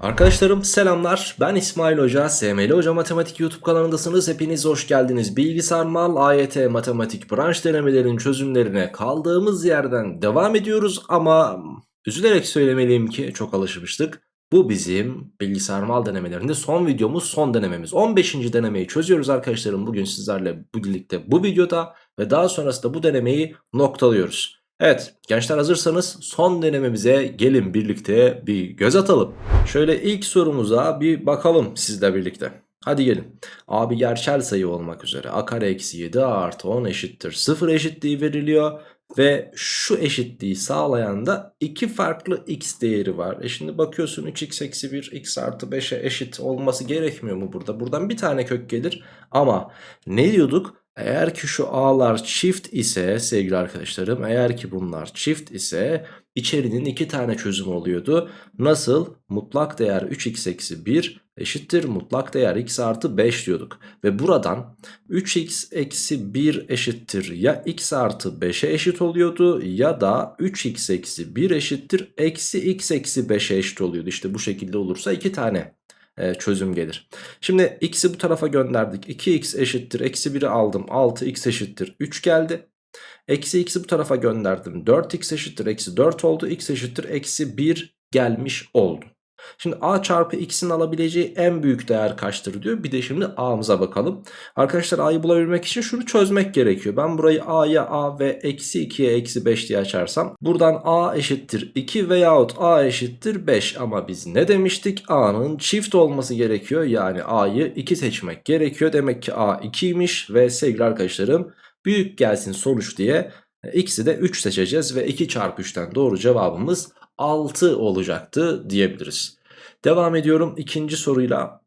Arkadaşlarım selamlar. Ben İsmail Hoca SML Hoca Matematik YouTube kanalındasınız. Hepiniz hoş geldiniz. Bilgisayar Mal AYT Matematik branş denemelerin çözümlerine kaldığımız yerden devam ediyoruz. Ama üzülerek söylemeliyim ki çok alışmıştık. Bu bizim bilgisayar mal denemelerinde son videomuz son denememiz. 15. denemeyi çözüyoruz arkadaşlarım. Bugün sizlerle birlikte bu videoda ve daha sonrasında bu denemeyi noktalıyoruz Evet gençler hazırsanız son denememize gelin birlikte bir göz atalım. Şöyle ilk sorumuza bir bakalım sizle birlikte. Hadi gelin. Abi gerçel sayı olmak üzere a kare eksi 7 a artı 10 eşittir 0 eşitliği veriliyor. Ve şu eşitliği sağlayan da iki farklı x değeri var. E şimdi bakıyorsun 3x eksi 1 x artı 5'e eşit olması gerekmiyor mu burada? Buradan bir tane kök gelir ama ne diyorduk? Eğer ki şu a'lar çift ise sevgili arkadaşlarım eğer ki bunlar çift ise içerinin iki tane çözümü oluyordu. Nasıl? Mutlak değer 3x eksi 1 eşittir mutlak değer x artı 5 diyorduk. Ve buradan 3x eksi 1 eşittir ya x artı 5'e eşit oluyordu ya da 3x eksi 1 eşittir eksi x eksi 5'e eşit oluyordu. İşte bu şekilde olursa iki tane e, çözüm gelir. Şimdi x'i bu tarafa gönderdik. 2x eşittir. Eksi 1'i aldım. 6x eşittir. 3 geldi. Eksi x'i bu tarafa gönderdim. 4x eşittir. Eksi 4 oldu. x eşittir. Eksi 1 gelmiş oldu. Şimdi a çarpı x'in alabileceği en büyük değer kaçtır diyor. Bir de şimdi a'mıza bakalım. Arkadaşlar a'yı bulabilmek için şunu çözmek gerekiyor. Ben burayı a'ya a ve eksi 2'ye eksi 5 diye açarsam. Buradan a eşittir 2 veyahut a eşittir 5. Ama biz ne demiştik? a'nın çift olması gerekiyor. Yani a'yı 2 seçmek gerekiyor. Demek ki a 2'ymiş ve sevgili arkadaşlarım büyük gelsin sonuç diye x'i de 3 seçeceğiz ve 2 çarpı 3'ten doğru cevabımız 6 olacaktı diyebiliriz. Devam ediyorum ikinci soruyla.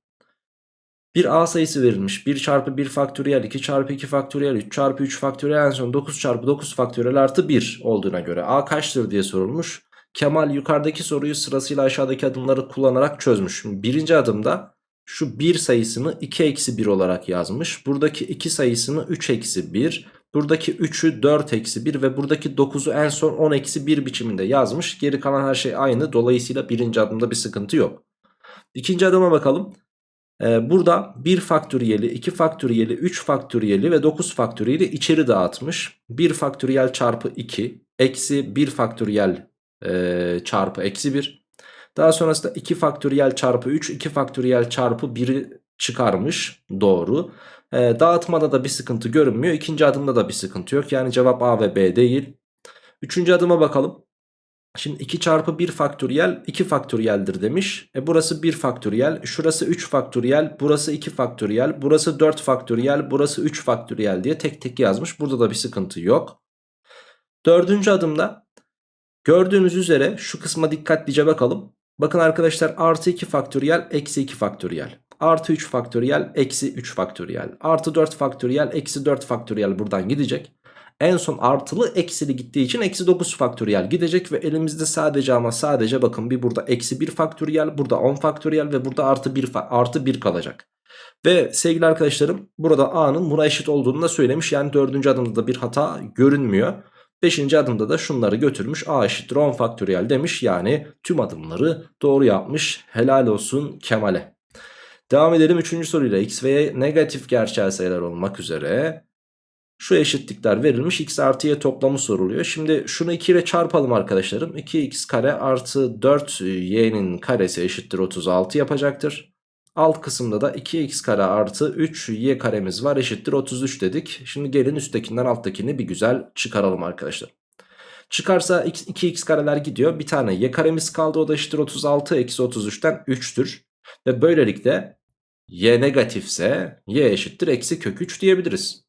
Bir a sayısı verilmiş. 1 çarpı 1 faktöriyel, 2 çarpı 2 faktöriyel, 3 çarpı 3 faktöriyel en son 9 çarpı 9 faktöriyel artı 1 olduğuna göre a kaçtır diye sorulmuş. Kemal yukarıdaki soruyu sırasıyla aşağıdaki adımları kullanarak çözmüş. Birinci adımda şu 1 sayısını 2 eksi 1 olarak yazmış. Buradaki 2 sayısını 3 eksi 1. Buradaki 3'ü 4 eksi 1 ve buradaki 9'u en son 10 eksi 1 biçiminde yazmış. Geri kalan her şey aynı. Dolayısıyla birinci adımda bir sıkıntı yok. İkinci adıma bakalım. Ee, burada 1 faktöriyeli, 2 faktöriyeli, 3 faktöriyeli ve 9 faktöriyeli içeri dağıtmış. 1 faktöriyel çarpı 2 eksi 1 faktöriyel e, çarpı eksi 1. Daha sonrasında 2 faktöriyel çarpı 3, 2 faktöriyel çarpı 1'i çıkarmış. Doğru. E, dağıtmada da bir sıkıntı görünmüyor. İkinci adımda da bir sıkıntı yok. Yani cevap A ve B değil. Üçüncü adıma bakalım. Şimdi 2 çarpı 1 faktöriyel 2 faktöriyeldir demiş. E burası 1 faktöriyel, şurası 3 faktöriyel, burası 2 faktöriyel, burası 4 faktöriyel, burası 3 faktöriyel diye tek tek yazmış. Burada da bir sıkıntı yok. Dördüncü adımda gördüğünüz üzere şu kısma dikkatlice bakalım. Bakın arkadaşlar artı 2 faktöriyel eksi 2 faktöriyel. Artı 3 faktöriyel eksi 3 faktöriyel. Artı 4 faktöriyel eksi 4 faktöriyel buradan gidecek. En son artılı eksili gittiği için eksi 9 faktöriyel gidecek ve elimizde sadece ama sadece bakın bir burada eksi 1 faktöriyel burada 10 faktöriyel ve burada artı 1, artı 1 kalacak. Ve sevgili arkadaşlarım burada a'nın buna eşit olduğunu da söylemiş. Yani dördüncü adımda da bir hata görünmüyor. Beşinci adımda da şunları götürmüş a eşittir 10 faktöriyel demiş. Yani tüm adımları doğru yapmış. Helal olsun Kemal'e. Devam edelim 3. soruyla x ve y negatif gerçel sayılar olmak üzere şu eşitlikler verilmiş x artı y toplamı soruluyor. Şimdi şunu 2 ile çarpalım arkadaşlarım. 2x kare artı 4y'nin karesi eşittir 36 yapacaktır. Alt kısımda da 2x kare artı 3y karemiz var eşittir 33 dedik. Şimdi gelin üsttekinden alttakini bir güzel çıkaralım arkadaşlar. Çıkarsa 2x kareler gidiyor. Bir tane y karemiz kaldı o da eşittir 36 eksi 33'ten 3'tür. Ve böylelikle y negatifse y eşittir eksi kök 3 diyebiliriz.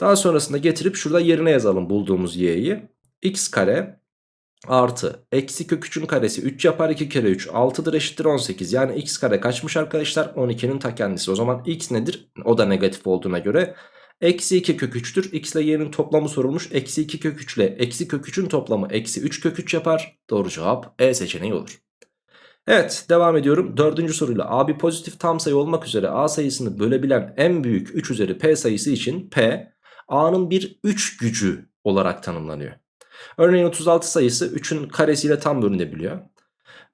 Daha sonrasında getirip şurada yerine yazalım bulduğumuz y'yi. x kare artı eksi kök 3'ün karesi 3 yapar 2 kere 3 6'dır eşittir 18. Yani x kare kaçmış arkadaşlar 12'nin ta kendisi. O zaman x nedir? O da negatif olduğuna göre Eksi 2 kök 3'tür. X ile y'nin toplamı sorulmuş. Eksi 2 kök 3 ile eksi kök 3'ün toplamı eksi 3 kök 3 yapar. Doğru cevap E seçeneği olur. Evet devam ediyorum. Dördüncü soruyla a bir pozitif tam sayı olmak üzere a sayısını bölebilen en büyük 3 üzeri p sayısı için p a'nın bir 3 gücü olarak tanımlanıyor. Örneğin 36 sayısı 3'ün karesiyle tam bölünebiliyor.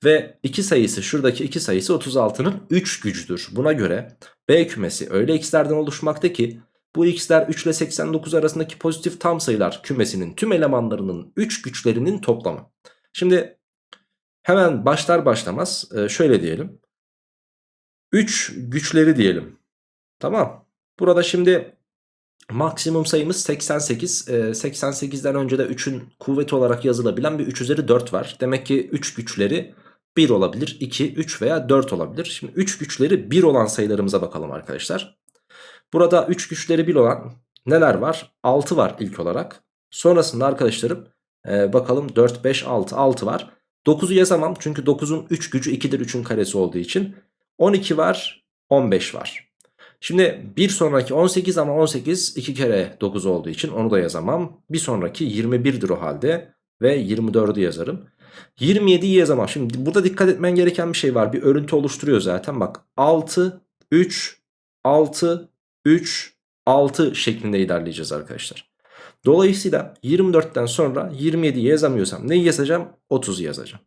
Ve 2 sayısı şuradaki 2 sayısı 36'nın 3 gücüdür. Buna göre B kümesi öyle x'lerden oluşmakta ki bu x'ler 3 ile 89 arasındaki pozitif tam sayılar kümesinin tüm elemanlarının 3 güçlerinin toplamı. Şimdi hemen başlar başlamaz e, şöyle diyelim. 3 güçleri diyelim. Tamam. Burada şimdi maksimum sayımız 88. 88'den önce de 3'ün kuvveti olarak yazılabilen bir 3 üzeri 4 var. Demek ki 3 güçleri 1 olabilir, 2, 3 veya 4 olabilir. Şimdi 3 güçleri 1 olan sayılarımıza bakalım arkadaşlar. Burada 3 güçleri 1 olan neler var? 6 var ilk olarak. Sonrasında arkadaşlarım e, bakalım 4, 5, 6, 6 var. 9'u yazamam çünkü 9'un 3 gücü 2'dir 3'ün karesi olduğu için. 12 var, 15 var. Şimdi bir sonraki 18 ama 18 2 kere 9 olduğu için onu da yazamam. Bir sonraki 21'dir o halde ve 24'ü yazarım. 27'yi yazamam. Şimdi burada dikkat etmen gereken bir şey var. Bir örüntü oluşturuyor zaten. Bak 6, 3, 6, 3, 6 şeklinde ilerleyeceğiz arkadaşlar. Dolayısıyla 24'ten sonra 27'yi yazamıyorsam neyi yazacağım? 30'u yazacağım.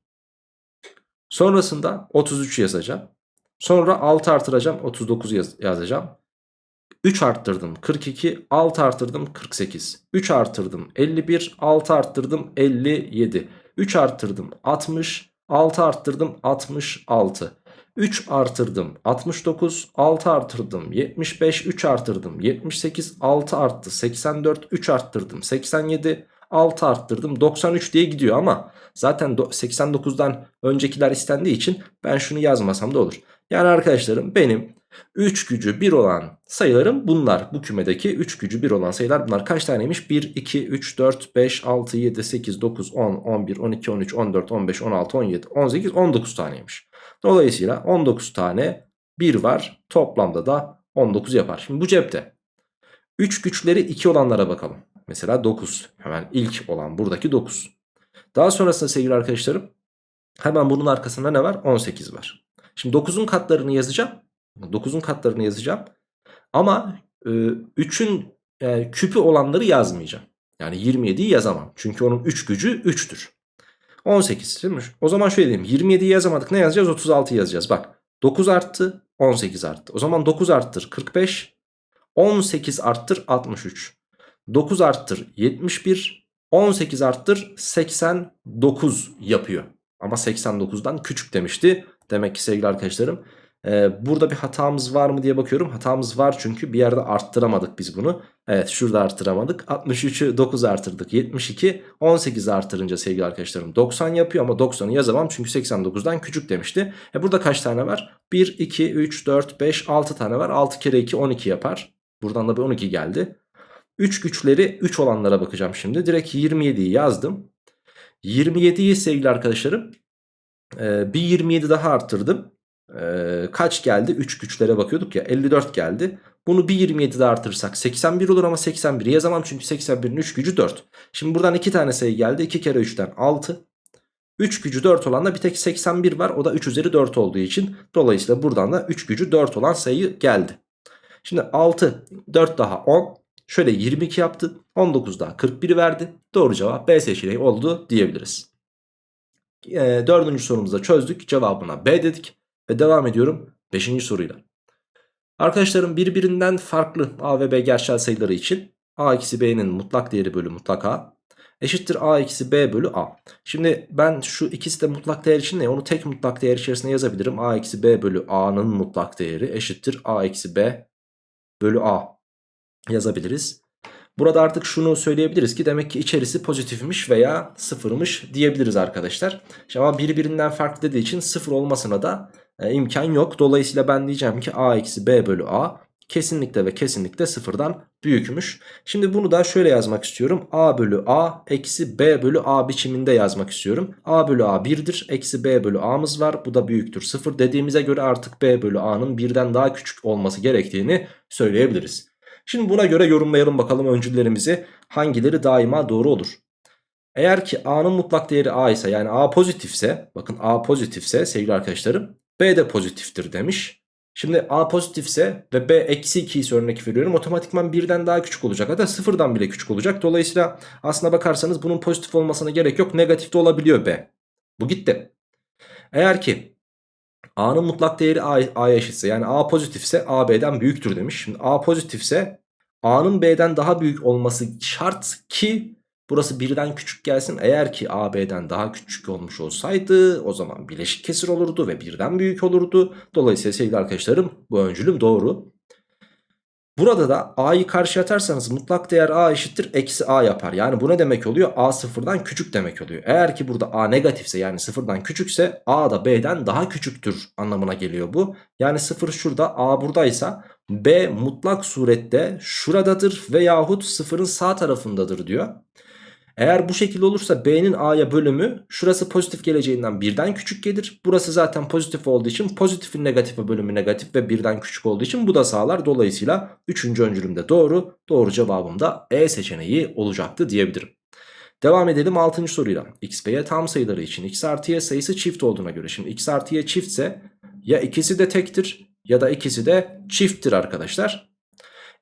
Sonrasında 33 yazacağım. Sonra 6 artıracağım 39 yaz yazacağım. 3 arttırdım 42 6 arttırdım 48 3 arttırdım 51 6 arttırdım 57 3 arttırdım 60 6 arttırdım 66 3 artırdım 69 6 artırdım 75 3 artırdım 78 6 arttı 84 3 arttırdım 87 6 arttırdım 93 diye gidiyor ama zaten 89'dan öncekiler istendiği için ben şunu yazmasam da olur. Yani arkadaşlarım benim 3 gücü 1 olan sayılarım bunlar. Bu kümedeki 3 gücü 1 olan sayılar bunlar. Kaç taneymiş? 1, 2, 3, 4, 5, 6, 7, 8, 9, 10, 11, 12, 13, 14, 15, 16, 17, 18, 19 taneymiş. Dolayısıyla 19 tane 1 var. Toplamda da 19 yapar. Şimdi bu cepte. 3 güçleri 2 olanlara bakalım. Mesela 9. Hemen ilk olan buradaki 9. Daha sonrasında sevgili arkadaşlarım hemen bunun arkasında ne var? 18 var. Şimdi 9'un katlarını yazacağım. 9'un katlarını yazacağım. Ama e, 3'ün e, küpü olanları yazmayacağım. Yani 27'yi yazamam. Çünkü onun 3 gücü 3'tür. 18 değil mi? O zaman şöyle diyeyim. 27'yi yazamadık. Ne yazacağız? 36 yazacağız. Bak 9 arttı 18 arttı. O zaman 9 arttır 45. 18 arttır 63. 9 arttır 71. 18 arttır 89 yapıyor. Ama 89'dan küçük demişti. Demek ki sevgili arkadaşlarım ee, burada bir hatamız var mı diye bakıyorum. Hatamız var çünkü bir yerde arttıramadık biz bunu. Evet şurada arttıramadık. 63'ü 9 artırdık. 72 18 artırınca sevgili arkadaşlarım 90 yapıyor ama 90'ı yazamam çünkü 89'dan küçük demişti. E burada kaç tane var? 1, 2, 3, 4, 5, 6 tane var. 6 kere 2 12 yapar. Buradan da bir 12 geldi. 3 güçleri 3 olanlara bakacağım şimdi. Direkt 27'yi yazdım. 27'yi sevgili arkadaşlarım e, bir 27 daha arttırdım. E, kaç geldi? 3 güçlere bakıyorduk ya 54 geldi. Bunu bir 27 daha artırırsak 81 olur ama 81'i yazamam çünkü 81'in 3 gücü 4. Şimdi buradan 2 tane sayı geldi. 2 kere 3'ten 6. 3 gücü 4 olan da bir tek 81 var. O da 3 üzeri 4 olduğu için. Dolayısıyla buradan da 3 gücü 4 olan sayı geldi. Şimdi 6, 4 daha 10. Şöyle 22 yaptı. 19 daha 41 verdi. Doğru cevap B seçeneği oldu diyebiliriz. E, dördüncü sorumuzu çözdük. Cevabına B dedik. Ve devam ediyorum 5. soruyla. Arkadaşlarım birbirinden farklı A ve B gerçel sayıları için A eksi B'nin mutlak değeri bölü mutlak A eşittir A eksi B bölü A. Şimdi ben şu ikisi de mutlak değer için ne? Onu tek mutlak değer içerisinde yazabilirim. A eksi B bölü A'nın mutlak değeri eşittir A eksi B bölü A yazabiliriz. Burada artık şunu söyleyebiliriz ki demek ki içerisi pozitifmiş veya sıfırmış diyebiliriz arkadaşlar. Ama birbirinden farklı dediği için sıfır olmasına da e, imkan yok. Dolayısıyla ben diyeceğim ki a eksi b bölü a kesinlikle ve kesinlikle sıfırdan büyükmüş. Şimdi bunu da şöyle yazmak istiyorum. a bölü a eksi b bölü a biçiminde yazmak istiyorum. a bölü a 1'dir. Eksi b bölü a'mız var. Bu da büyüktür sıfır dediğimize göre artık b bölü a'nın birden daha küçük olması gerektiğini söyleyebiliriz. Şimdi buna göre yorumlayalım bakalım öncüllerimizi hangileri daima doğru olur. Eğer ki a'nın mutlak değeri a ise yani a pozitifse bakın a pozitifse sevgili arkadaşlarım B de pozitiftir demiş. Şimdi A pozitifse ve B eksi 2 ise örnek veriyorum. Otomatikman birden daha küçük olacak. Hatta sıfırdan bile küçük olacak. Dolayısıyla aslına bakarsanız bunun pozitif olmasına gerek yok. Negatif de olabiliyor B. Bu gitti. Eğer ki A'nın mutlak değeri A'ya eşitse yani A pozitifse A B'den büyüktür demiş. Şimdi A pozitifse A'nın B'den daha büyük olması şart ki burası birden küçük gelsin. Eğer ki A B'den daha küçük olmuş olsaydı o zaman bileşik kesir olurdu ve birden büyük olurdu. Dolayısıyla sevgili arkadaşlarım bu öncülüm doğru. Burada da a'yı karşı atarsanız mutlak değer a eşittir eksi a yapar. Yani bu ne demek oluyor? a sıfırdan küçük demek oluyor. Eğer ki burada a negatifse yani sıfırdan küçükse a da b'den daha küçüktür anlamına geliyor bu. Yani sıfır şurada a buradaysa b mutlak surette şuradadır veyahut sıfırın sağ tarafındadır diyor. Eğer bu şekilde olursa B'nin A'ya bölümü şurası pozitif geleceğinden birden küçük gelir. Burası zaten pozitif olduğu için pozitifin negatife bölümü negatif ve birden küçük olduğu için bu da sağlar. Dolayısıyla 3. öncülümde doğru. Doğru cevabım da E seçeneği olacaktı diyebilirim. Devam edelim 6. soruyla. X ve Y tam sayıları için X artı Y sayısı çift olduğuna göre. Şimdi X artı Y çiftse ya ikisi de tektir ya da ikisi de çifttir arkadaşlar.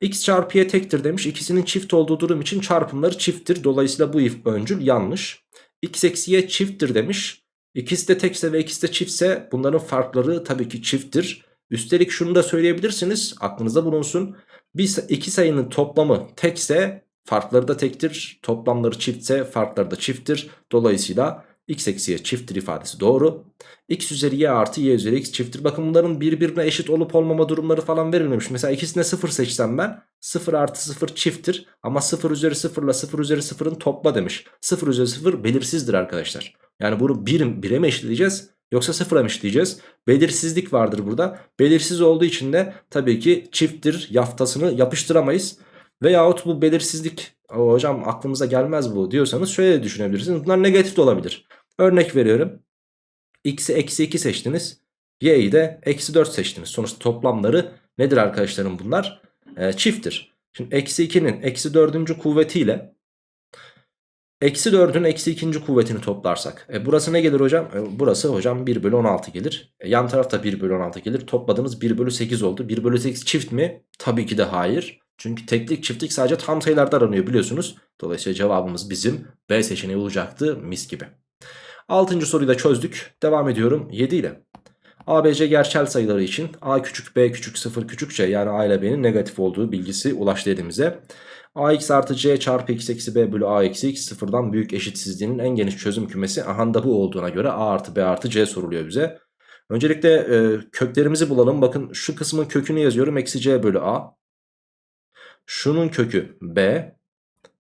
X çarpı y tektir demiş. İkisinin çift olduğu durum için çarpımları çifttir. Dolayısıyla bu if öncül yanlış. X eksi y çifttir demiş. İkisi de tekse ve ikisi de çiftse bunların farkları tabii ki çifttir. Üstelik şunu da söyleyebilirsiniz. Aklınızda bulunsun. Bir, iki sayının toplamı tekse farkları da tektir. Toplamları çiftse farkları da çifttir. Dolayısıyla x eksi y çifttir ifadesi doğru. x üzeri y artı y üzeri x çifttir. Bakın bunların birbirine eşit olup olmama durumları falan verilmemiş. Mesela ikisine 0 seçsem ben 0 artı 0 çifttir. Ama 0 üzeri 0 ile 0 üzeri 0'ın topla demiş. 0 üzeri 0 belirsizdir arkadaşlar. Yani bunu 1'e 1 mi eşitleyeceğiz? Yoksa 0'a mı eşitleyeceğiz? Belirsizlik vardır burada. Belirsiz olduğu için de tabii ki çifttir yaftasını yapıştıramayız. Veyahut bu belirsizlik hocam aklımıza gelmez bu diyorsanız şöyle düşünebilirsiniz. Bunlar negatif de olabilir. Örnek veriyorum. X'i eksi 2 seçtiniz. Y'yi de eksi 4 seçtiniz. Sonuçta toplamları nedir arkadaşlarım bunlar? Ee, çifttir. Şimdi eksi 2'nin eksi 4. kuvvetiyle eksi 4'ün eksi 2. kuvvetini toplarsak. E, burası ne gelir hocam? E, burası hocam 1 bölü 16 gelir. E, yan tarafta 1 bölü 16 gelir. Topladığınız 1 bölü 8 oldu. 1 bölü 8 çift mi? Tabii ki de hayır. Çünkü teklik çiftlik sadece tam sayılarda aranıyor biliyorsunuz. Dolayısıyla cevabımız bizim B seçeneği olacaktı mis gibi. Altıncı soruyu da çözdük. Devam ediyorum 7 ile. ABC gerçel sayıları için A küçük B küçük 0 küçük C yani A ile B'nin negatif olduğu bilgisi ulaştı elimize. AX artı C çarpı X eksi B bölü A eksi X sıfırdan büyük eşitsizliğinin en geniş çözüm kümesi aha da bu olduğuna göre A artı B artı C soruluyor bize. Öncelikle e, köklerimizi bulalım. Bakın şu kısmın kökünü yazıyorum. Eksi C bölü A. Şunun kökü B.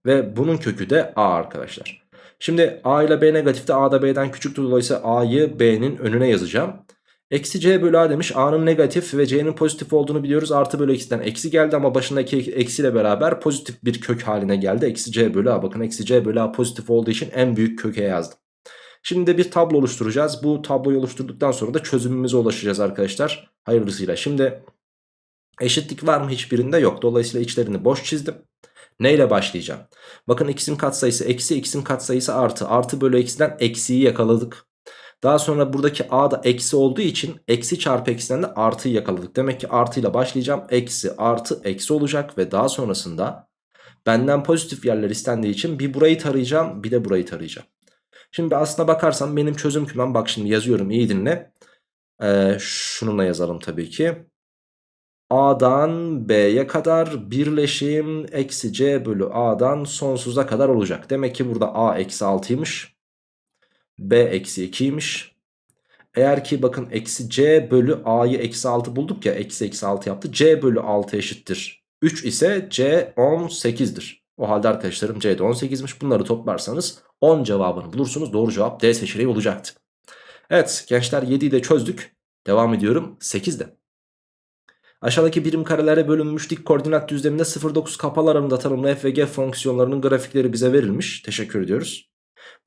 Ve bunun kökü de A arkadaşlar. Şimdi A ile B negatifte A da B'den küçüktür. Dolayısıyla A'yı B'nin önüne yazacağım. Eksi C bölü A demiş. A'nın negatif ve C'nin pozitif olduğunu biliyoruz. Artı bölü eksiden eksi geldi ama başındaki eksiyle beraber pozitif bir kök haline geldi. Eksi C bölü A. Bakın eksi C bölü A pozitif olduğu için en büyük köke yazdım. Şimdi de bir tablo oluşturacağız. Bu tabloyu oluşturduktan sonra da çözümümüze ulaşacağız arkadaşlar. Hayırlısıyla. Şimdi eşitlik var mı hiçbirinde yok. Dolayısıyla içlerini boş çizdim. Neyle başlayacağım? Bakın x'in katsayısı eksi x'in katsayısı artı. Artı bölü eksiden eksiyi yakaladık. Daha sonra buradaki a da eksi olduğu için eksi çarpı eksiden de artıyı yakaladık. Demek ki artıyla başlayacağım. Eksi artı eksi olacak ve daha sonrasında benden pozitif yerler istendiği için bir burayı tarayacağım bir de burayı tarayacağım. Şimdi aslına bakarsam benim çözüm kümem bak şimdi yazıyorum iyi dinle. Ee, şununla yazalım tabii ki. A'dan B'ye kadar birleşim eksi C bölü A'dan sonsuza kadar olacak. Demek ki burada A eksi 6'ymış. B eksi 2'ymiş. Eğer ki bakın eksi C bölü A'yı eksi 6 bulduk ya eksi eksi 6 yaptı. C bölü 6 eşittir. 3 ise C 18'dir. O halde arkadaşlarım C'de 18'miş. Bunları toplarsanız 10 cevabını bulursunuz. Doğru cevap D seçeneği olacaktı. Evet gençler 7'yi de çözdük. Devam ediyorum 8'de. Aşağıdaki birim karelere bölünmüş dik koordinat düzleminde 0,9 kapalı aralığında tanımlı f ve g fonksiyonlarının grafikleri bize verilmiş. Teşekkür ediyoruz.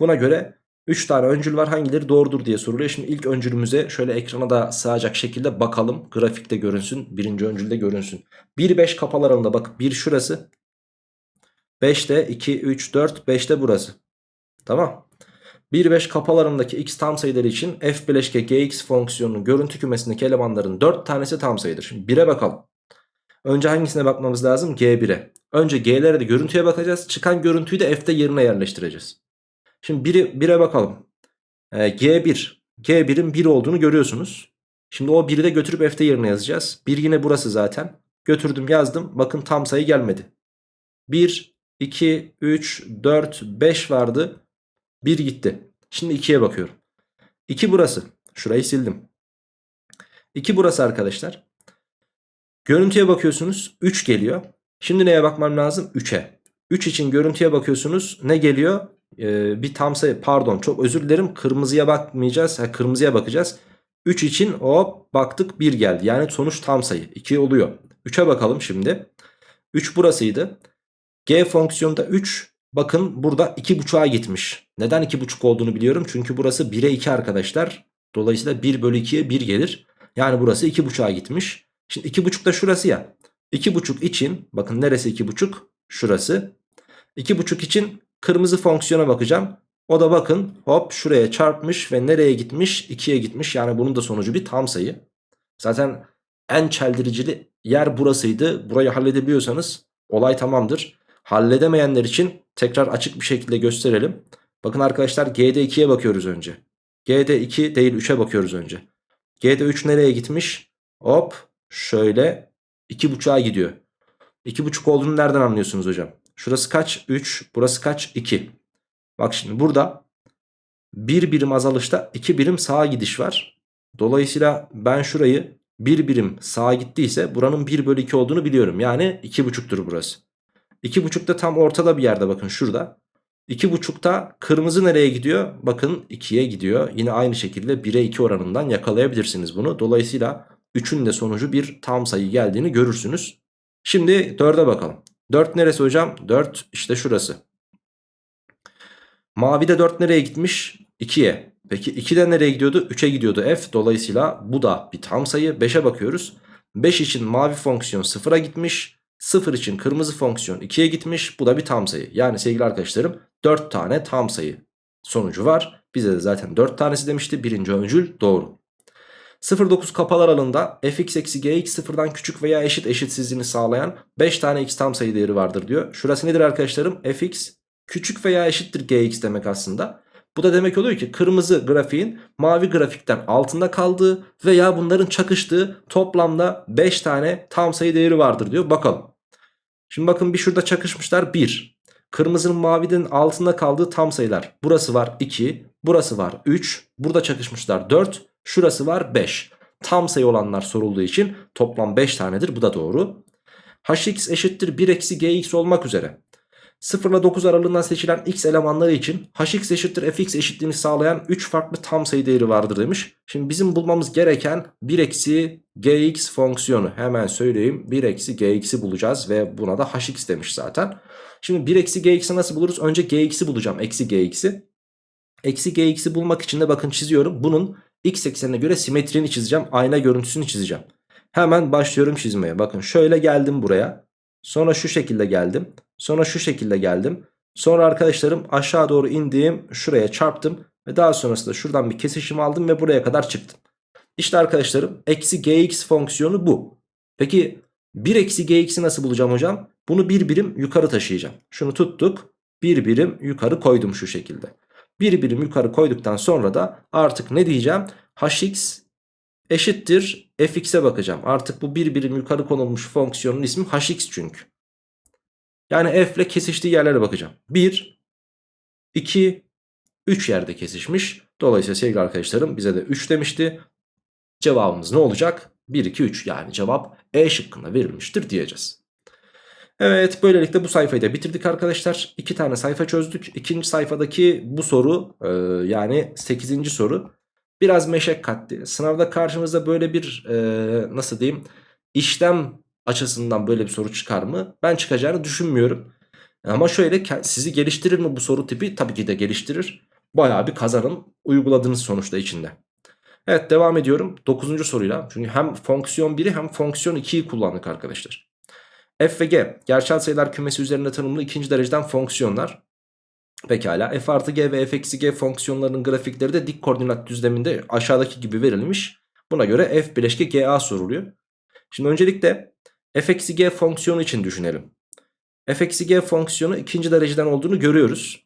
Buna göre 3 tane öncül var hangileri doğrudur diye soruluyor. Şimdi ilk öncülümüze şöyle ekrana da sığacak şekilde bakalım. Grafikte görünsün. Birinci öncülde görünsün. 1-5 kapalı aralığında bak 1 şurası. 5'te 2, 3, 4, 5'te burası. Tamam. 1-5 kapalarındaki x tam sayıları için f bileşke gx fonksiyonunun görüntü kümesindeki elemanların 4 tanesi tam sayıdır. Şimdi 1'e bakalım. Önce hangisine bakmamız lazım? G1'e. Önce G'lere de görüntüye bakacağız. Çıkan görüntüyü de f'te yerine yerleştireceğiz. Şimdi 1'e 1'e bakalım. Ee, G1 G1'in 1 olduğunu görüyorsunuz. Şimdi o 1'i de götürüp f'te yerine yazacağız. 1 yine burası zaten. Götürdüm yazdım. Bakın tam sayı gelmedi. 1, 2, 3, 4, 5 vardı. 1 gitti. Şimdi 2'ye bakıyorum. 2 burası. Şurayı sildim. 2 burası arkadaşlar. Görüntüye bakıyorsunuz 3 geliyor. Şimdi neye bakmam lazım? 3'e. 3 için görüntüye bakıyorsunuz. Ne geliyor? Ee, bir tam sayı pardon çok özür dilerim. Kırmızıya bakmayacağız. Ha, kırmızıya bakacağız. 3 için hop baktık 1 geldi. Yani sonuç tam sayı. 2 oluyor. 3'e bakalım şimdi. 3 burasıydı. G fonksiyonda 3 bakın burada 2.5'a gitmiş. Neden 2.5 olduğunu biliyorum. Çünkü burası 1'e 2 arkadaşlar. Dolayısıyla 1 bölü 2'ye 1 gelir. Yani burası 2.5'a gitmiş. Şimdi 2.5 da şurası ya. 2.5 için bakın neresi 2.5? Şurası. 2.5 için kırmızı fonksiyona bakacağım. O da bakın hop şuraya çarpmış ve nereye gitmiş? 2'ye gitmiş. Yani bunun da sonucu bir tam sayı. Zaten en çeldiricili yer burasıydı. Burayı halledebiliyorsanız olay tamamdır. Halledemeyenler için tekrar açık bir şekilde gösterelim. Bakın arkadaşlar G'de 2'ye bakıyoruz önce. G'de 2 değil 3'e bakıyoruz önce. G'de 3 nereye gitmiş? Hop şöyle 2.5'a gidiyor. 2.5 olduğunu nereden anlıyorsunuz hocam? Şurası kaç? 3. Burası kaç? 2. Bak şimdi burada bir birim azalışta iki birim sağa gidiş var. Dolayısıyla ben şurayı bir birim sağa gittiyse buranın 1 bölü 2 olduğunu biliyorum. Yani 2,5'tur burası. 2,5 da tam ortada bir yerde bakın şurada. 2,5'ta kırmızı nereye gidiyor? Bakın 2'ye gidiyor. Yine aynı şekilde 1'e 2 oranından yakalayabilirsiniz bunu. Dolayısıyla 3'ün de sonucu bir tam sayı geldiğini görürsünüz. Şimdi 4'e bakalım. 4 neresi hocam? 4 işte şurası. Mavide 4 nereye gitmiş? 2'ye. Peki 2'de nereye gidiyordu? 3'e gidiyordu f. Dolayısıyla bu da bir tam sayı. 5'e bakıyoruz. 5 için mavi fonksiyon 0'a gitmiş. 0 için kırmızı fonksiyon 2'ye gitmiş. Bu da bir tam sayı. Yani sevgili arkadaşlarım 4 tane tam sayı sonucu var. Bize de zaten 4 tanesi demişti. Birinci öncül doğru. 0,9 kapalı aralığında fx eksi gx sıfırdan küçük veya eşit eşitsizliğini sağlayan 5 tane x tam sayı değeri vardır diyor. Şurası nedir arkadaşlarım? fx küçük veya eşittir gx demek aslında. Bu da demek oluyor ki kırmızı grafiğin mavi grafikten altında kaldığı veya bunların çakıştığı toplamda 5 tane tam sayı değeri vardır diyor. Bakalım. Şimdi bakın bir şurada çakışmışlar 1. Kırmızının mavinin altında kaldığı tam sayılar. Burası var 2, burası var 3, burada çakışmışlar 4, şurası var 5. Tam sayı olanlar sorulduğu için toplam 5 tanedir bu da doğru. hx eşittir 1 eksi gx olmak üzere 0 ile 9 aralığından seçilen x elemanları için hx eşittir fx eşitliğini sağlayan 3 farklı tam sayı değeri vardır demiş. Şimdi bizim bulmamız gereken 1 eksi gx fonksiyonu hemen söyleyeyim 1 eksi gx'i bulacağız ve buna da hx demiş zaten. Şimdi 1 eksi gx'i nasıl buluruz? Önce gx'i bulacağım eksi gx'i. Eksi gx'i bulmak için de bakın çiziyorum. Bunun x eksenine göre simetrini çizeceğim. Ayna görüntüsünü çizeceğim. Hemen başlıyorum çizmeye. Bakın şöyle geldim buraya. Sonra şu şekilde geldim. Sonra şu şekilde geldim. Sonra arkadaşlarım aşağı doğru indiğim şuraya çarptım. Ve daha sonrasında şuradan bir kesişim aldım ve buraya kadar çıktım. İşte arkadaşlarım eksi gx fonksiyonu bu. Peki 1 eksi gx'i nasıl bulacağım hocam? Bunu bir birim yukarı taşıyacağım. Şunu tuttuk. Bir birim yukarı koydum şu şekilde. Bir birim yukarı koyduktan sonra da artık ne diyeceğim? hx eşittir fx'e bakacağım. Artık bu bir birim yukarı konulmuş fonksiyonun ismi hx çünkü. Yani f ile kesiştiği yerlere bakacağım. 1, 2, 3 yerde kesişmiş. Dolayısıyla sevgili arkadaşlarım bize de 3 demişti. Cevabımız ne olacak? 1, 2, 3 yani cevap E şıkkında verilmiştir diyeceğiz. Evet böylelikle bu sayfayı da bitirdik arkadaşlar. İki tane sayfa çözdük. İkinci sayfadaki bu soru e, yani 8. soru biraz meşakkatli. Sınavda karşımızda böyle bir e, nasıl diyeyim işlem açısından böyle bir soru çıkar mı? Ben çıkacağını düşünmüyorum. Ama şöyle sizi geliştirir mi bu soru tipi? Tabii ki de geliştirir. Bayağı bir kazanım uyguladığınız sonuçta içinde. Evet devam ediyorum 9. soruyla. Çünkü hem fonksiyon 1'i hem fonksiyon 2'yi kullandık arkadaşlar. F ve G gerçel sayılar kümesi üzerinde tanımlı ikinci dereceden fonksiyonlar. Pekala f artı g ve f eksi g fonksiyonlarının grafikleri de dik koordinat düzleminde aşağıdaki gibi verilmiş. Buna göre f bileşke ga soruluyor. Şimdi öncelikle f eksi g fonksiyonu için düşünelim. f eksi g fonksiyonu ikinci dereceden olduğunu görüyoruz.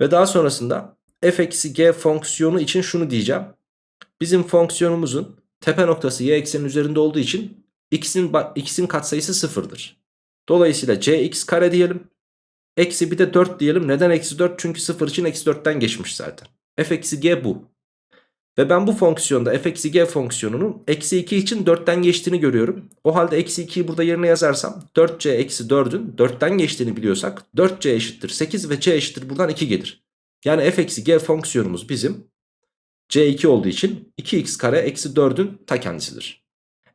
Ve daha sonrasında f eksi g fonksiyonu için şunu diyeceğim. Bizim fonksiyonumuzun tepe noktası y eksenin üzerinde olduğu için x'in x'in katsayısı sıfırdır. Dolayısıyla cx kare diyelim. Eksi bir de 4 diyelim. Neden eksi 4? Çünkü 0 için eksi 4'ten geçmiş zaten. f eksi g bu. Ve ben bu fonksiyonda f eksi g fonksiyonunun eksi 2 için 4'ten geçtiğini görüyorum. O halde eksi 2'yi burada yerine yazarsam 4c eksi 4'ün 4'ten geçtiğini biliyorsak 4c eşittir 8 ve c eşittir buradan 2 gelir. Yani f eksi g fonksiyonumuz bizim c2 olduğu için 2x kare eksi 4'ün ta kendisidir.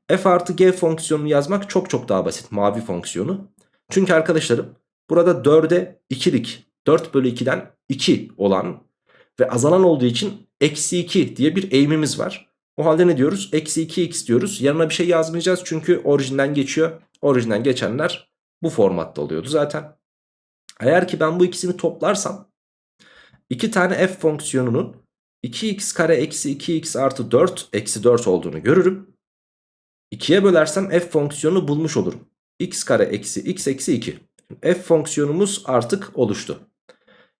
f artı g fonksiyonunu yazmak çok çok daha basit mavi fonksiyonu. Çünkü arkadaşlarım burada 4'e 2'lik 4 bölü 2'den 2 olan ve azalan olduğu için eksi 2 diye bir eğimimiz var. O halde ne diyoruz? Eksi 2x diyoruz. Yanına bir şey yazmayacağız çünkü orijinden geçiyor. Orijinden geçenler bu formatta oluyordu zaten. Eğer ki ben bu ikisini toplarsam iki tane f fonksiyonunun 2x kare eksi 2x artı 4 eksi 4 olduğunu görürüm. 2'ye bölersem f fonksiyonu bulmuş olurum. x kare eksi x eksi 2. F fonksiyonumuz artık oluştu.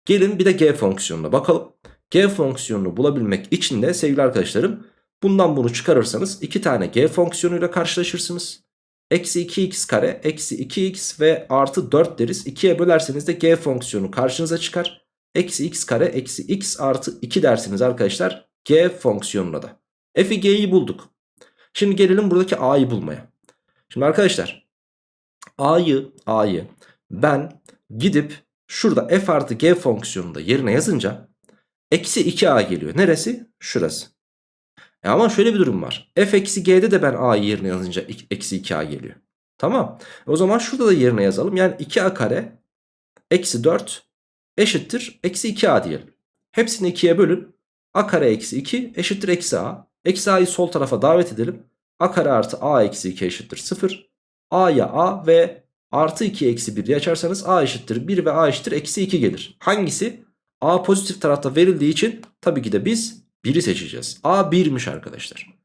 Gelin bir de g fonksiyonuna bakalım. G fonksiyonunu bulabilmek için de sevgili arkadaşlarım bundan bunu çıkarırsanız iki tane g fonksiyonuyla karşılaşırsınız. Eksi 2x kare eksi 2x ve artı 4 deriz. 2'ye bölerseniz de g fonksiyonu karşınıza çıkar. Eksi x kare eksi x artı 2 dersiniz arkadaşlar g fonksiyonuna da. F'i g'yi bulduk. Şimdi gelelim buradaki a'yı bulmaya. Şimdi arkadaşlar a'yı a'yı ben gidip şurada f artı g fonksiyonunda yerine yazınca eksi 2a geliyor. Neresi? Şurası. E ama şöyle bir durum var. f eksi g'de de ben a'yı yerine yazınca eksi 2a geliyor. Tamam. O zaman şurada da yerine yazalım. Yani 2a kare eksi 4 eşittir eksi 2a diyelim. Hepsini 2'ye bölün. a kare eksi 2 eşittir eksi a. Eksi a'yı sol tarafa davet edelim. a kare artı a eksi 2 eşittir 0. a'ya a ve artı 2 eksi 1 açarsanız a eşittir 1 ve a eşittir eksi 2 gelir. Hangisi? A pozitif tarafta verildiği için tabii ki de biz 1'i seçeceğiz. A 1'miş arkadaşlar.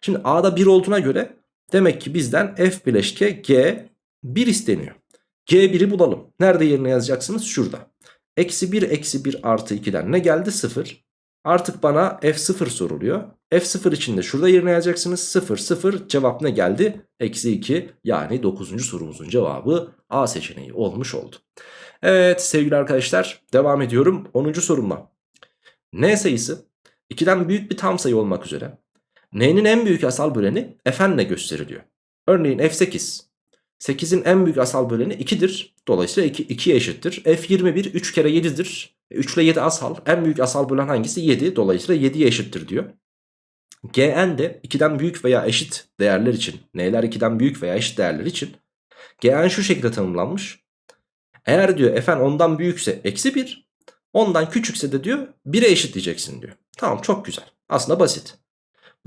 Şimdi A'da 1 olduğuna göre demek ki bizden F bileşke G 1 isteniyor. G1'i bulalım. Nerede yerine yazacaksınız? Şurada. Eksi 1 eksi 1 artı 2'den ne geldi? 0. Artık bana F0 soruluyor. F0 için de şurada yerine yazacaksınız. 0 0 cevap ne geldi? Eksi 2 yani 9. sorumuzun cevabı A seçeneği olmuş oldu. Evet sevgili arkadaşlar devam ediyorum 10. sorumla. N sayısı 2'den büyük bir tam sayı olmak üzere N'nin en büyük asal böleni Fn'le gösteriliyor. Örneğin F8 8'in en büyük asal böleni 2'dir. Dolayısıyla 2, 2'ye eşittir. F21 3 kere 7'dir. 3 ile 7 asal. En büyük asal bölen hangisi? 7. Dolayısıyla 7'ye eşittir diyor. Gn de 2'den büyük veya eşit değerler için. N'ler 2'den büyük veya eşit değerler için. Gn şu şekilde tanımlanmış. Eğer diyor fn ondan büyükse eksi 1. Ondan küçükse de diyor 1'e eşitleyeceksin diyor. Tamam çok güzel. Aslında basit.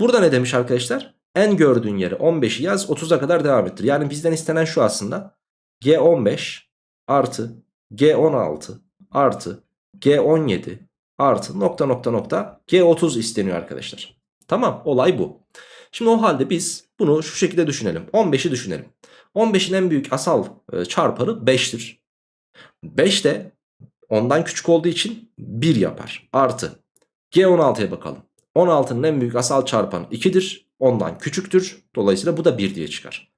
Burada ne demiş arkadaşlar? En gördüğün yere 15'i yaz 30'a kadar devam ettir. Yani bizden istenen şu aslında. G15 artı G16 artı G17 artı nokta nokta nokta G30 isteniyor arkadaşlar. Tamam olay bu. Şimdi o halde biz bunu şu şekilde düşünelim. 15'i düşünelim. 15'in en büyük asal e, çarpanı 5'tir. 5 de ondan küçük olduğu için 1 yapar. Artı G16'ya bakalım. 16'nın en büyük asal çarpanı 2'dir. Ondan küçüktür. Dolayısıyla bu da 1 diye çıkar.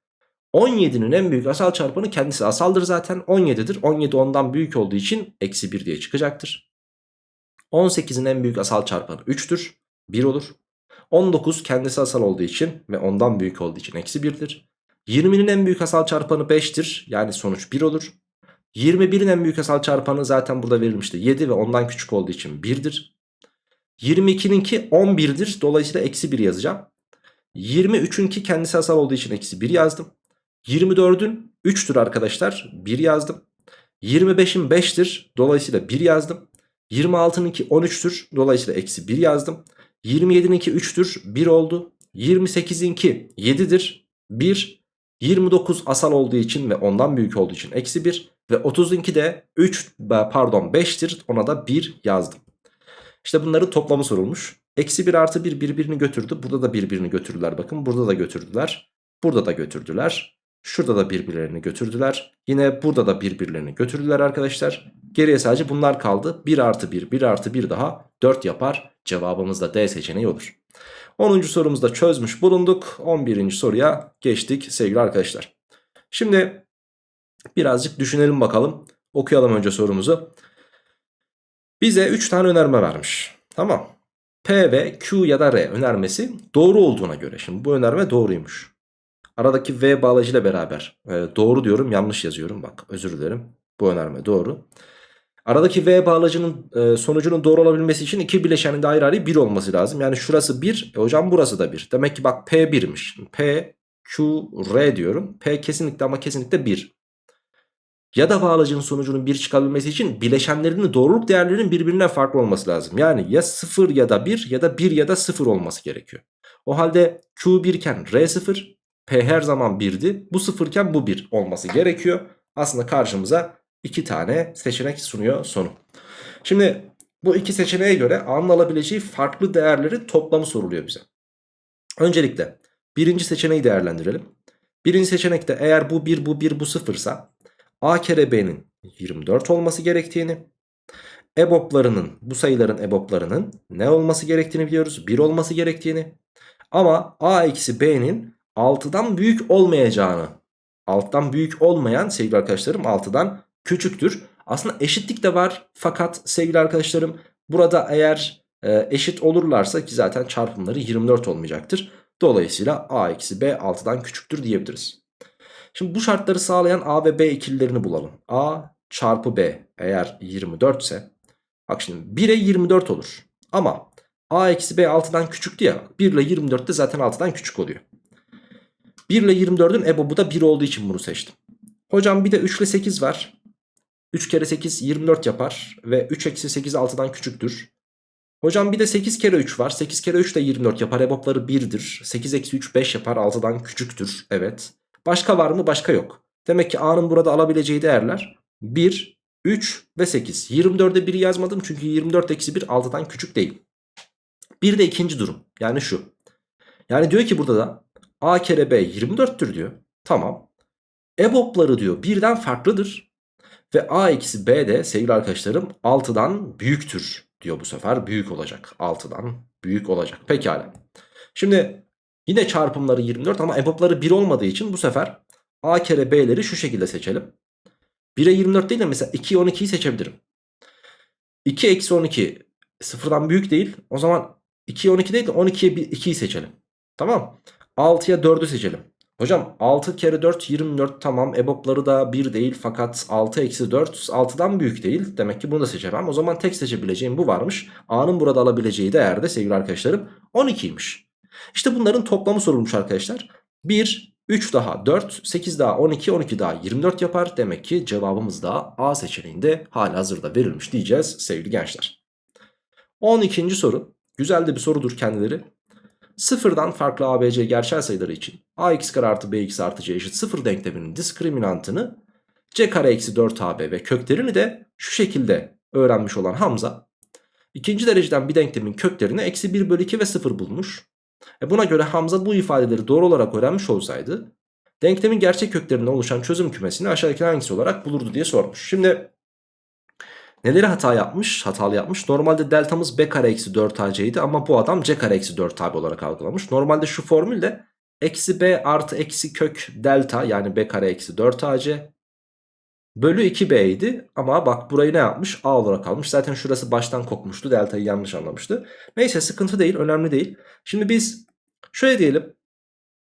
17'nin en büyük asal çarpanı kendisi asaldır zaten 17'dir. 17 ondan büyük olduğu için eksi 1 diye çıkacaktır. 18'in en büyük asal çarpanı 3'tür. 1 olur. 19 kendisi asal olduğu için ve ondan büyük olduğu için eksi 1'dir. 20'nin en büyük asal çarpanı 5'tir. Yani sonuç 1 olur. 21'in en büyük asal çarpanı zaten burada verilmişti. 7 ve ondan küçük olduğu için 1'dir. 22'ninki 11'dir. Dolayısıyla eksi 1 yazacağım. 23'ünki kendisi asal olduğu için eksi 1 yazdım. 24'ün 3'tür arkadaşlar. 1 yazdım. 25'in 5'tir. Dolayısıyla 1 yazdım. 26'nınki 13'tür. Dolayısıyla eksi 1 yazdım. 27'ninki 3'tür. 1 oldu. 28'inki 7'dir. 1. 29 asal olduğu için ve ondan büyük olduğu için eksi 1. Ve 30'unki de 3 pardon 5'tir. Ona da 1 yazdım. İşte bunların toplamı sorulmuş. Eksi 1 artı 1 birbirini götürdü. Burada da birbirini götürdüler bakın. Burada da götürdüler. Burada da götürdüler. Şurada da birbirlerini götürdüler. Yine burada da birbirlerini götürdüler arkadaşlar. Geriye sadece bunlar kaldı. 1 artı 1, 1 artı 1 daha 4 yapar. Cevabımız da D seçeneği olur. 10. sorumuzda çözmüş bulunduk. 11. soruya geçtik sevgili arkadaşlar. Şimdi birazcık düşünelim bakalım. Okuyalım önce sorumuzu. Bize 3 tane önerme vermiş. Tamam. P ve Q ya da R önermesi doğru olduğuna göre. Şimdi bu önerme doğruymuş. Aradaki V bağlacıyla beraber e, doğru diyorum yanlış yazıyorum bak özür dilerim. Bu önerme doğru. Aradaki V bağlacının e, sonucunun doğru olabilmesi için iki bileşenin de ayrı ayrı 1 olması lazım. Yani şurası 1 e, hocam burası da 1. Demek ki bak P 1'miş. P, Q, R diyorum. P kesinlikle ama kesinlikle 1. Ya da bağlacının sonucunun 1 çıkabilmesi için bileşenlerinin doğruluk değerlerinin birbirinden farklı olması lazım. Yani ya 0 ya da 1 ya da 1 ya da 0 olması gerekiyor. O halde Q 1 iken R 0, P her zaman 1'di. Bu 0 iken bu 1 olması gerekiyor. Aslında karşımıza iki tane seçenek sunuyor sonu. Şimdi bu iki seçeneğe göre A'nın alabileceği farklı değerleri toplamı soruluyor bize. Öncelikle birinci seçeneği değerlendirelim. Birinci seçenekte eğer bu 1 bu 1 bu 0 ise A kere B'nin 24 olması gerektiğini EBOB'larının bu sayıların EBOB'larının ne olması gerektiğini biliyoruz. 1 olması gerektiğini ama A eksi B'nin 6'dan büyük olmayacağını 6'dan büyük olmayan sevgili arkadaşlarım 6'dan küçüktür. Aslında eşitlik de var fakat sevgili arkadaşlarım burada eğer e, eşit olurlarsa ki zaten çarpımları 24 olmayacaktır. Dolayısıyla a eksi b 6'dan küçüktür diyebiliriz. Şimdi bu şartları sağlayan a ve b ikililerini bulalım. a çarpı b eğer 24 ise bak şimdi 1'e 24 olur. Ama a eksi b 6'dan küçüktü ya 1 ile 24 de zaten 6'dan küçük oluyor. 1 ile 24'ün ebobu da 1 olduğu için bunu seçtim. Hocam bir de 3 ile 8 var. 3 kere 8 24 yapar ve 3 eksi 8 6'dan küçüktür. Hocam bir de 8 kere 3 var. 8 kere 3 de 24 yapar. EBOB'ları 1'dir. 8 eksi 3 5 yapar. 6'dan küçüktür. Evet. Başka var mı? Başka yok. Demek ki A'nın burada alabileceği değerler 1, 3 ve 8. 24'e 1 yazmadım çünkü 24 eksi 1 6'dan küçük değil. Bir de ikinci durum. Yani şu. Yani diyor ki burada da A kere B 24'tür diyor. Tamam. EBOB'ları diyor birden farklıdır. Ve A eksi B de sevgili arkadaşlarım 6'dan büyüktür diyor bu sefer. Büyük olacak. 6'dan büyük olacak. Pekala. Şimdi yine çarpımları 24 ama EBOB'ları 1 olmadığı için bu sefer A kere B'leri şu şekilde seçelim. 1'e 24 değil de mesela 2'ye 12'yi seçebilirim. 2 eksi 12 sıfırdan büyük değil. O zaman 2'ye 12 değil de 12'ye 2'yi seçelim. Tamam. 6'ya 4'ü seçelim. Hocam 6 kere 4 24 tamam EBOB'ları da 1 değil fakat 6 eksi 4 6'dan büyük değil. Demek ki bunu da seçemem. O zaman tek seçebileceğim bu varmış. A'nın burada alabileceği değer de sevgili arkadaşlarım 12'ymiş. İşte bunların toplamı sorulmuş arkadaşlar. 1, 3 daha 4, 8 daha 12, 12 daha 24 yapar. Demek ki cevabımız da A seçeneğinde hala hazırda verilmiş diyeceğiz sevgili gençler. 12. soru. Güzel de bir sorudur kendileri. Sıfırdan farklı ABC gerçel sayıları için ax kare artı bx artı c eşit sıfır denkleminin diskriminantını c kare eksi 4ab ve köklerini de şu şekilde öğrenmiş olan Hamza ikinci dereceden bir denklemin köklerini eksi 1 bölü 2 ve 0 bulmuş. E buna göre Hamza bu ifadeleri doğru olarak öğrenmiş olsaydı denklemin gerçek köklerinden oluşan çözüm kümesini aşağıdaki hangisi olarak bulurdu diye sormuş. Şimdi Neleri hata yapmış? Hatalı yapmış. Normalde deltamız b kare eksi 4ac idi ama bu adam c kare eksi 4ab olarak algılamış. Normalde şu formülde eksi b artı eksi kök delta yani b kare eksi 4ac bölü 2b idi. Ama bak burayı ne yapmış? a olarak almış. Zaten şurası baştan kokmuştu. Deltayı yanlış anlamıştı. Neyse sıkıntı değil önemli değil. Şimdi biz şöyle diyelim.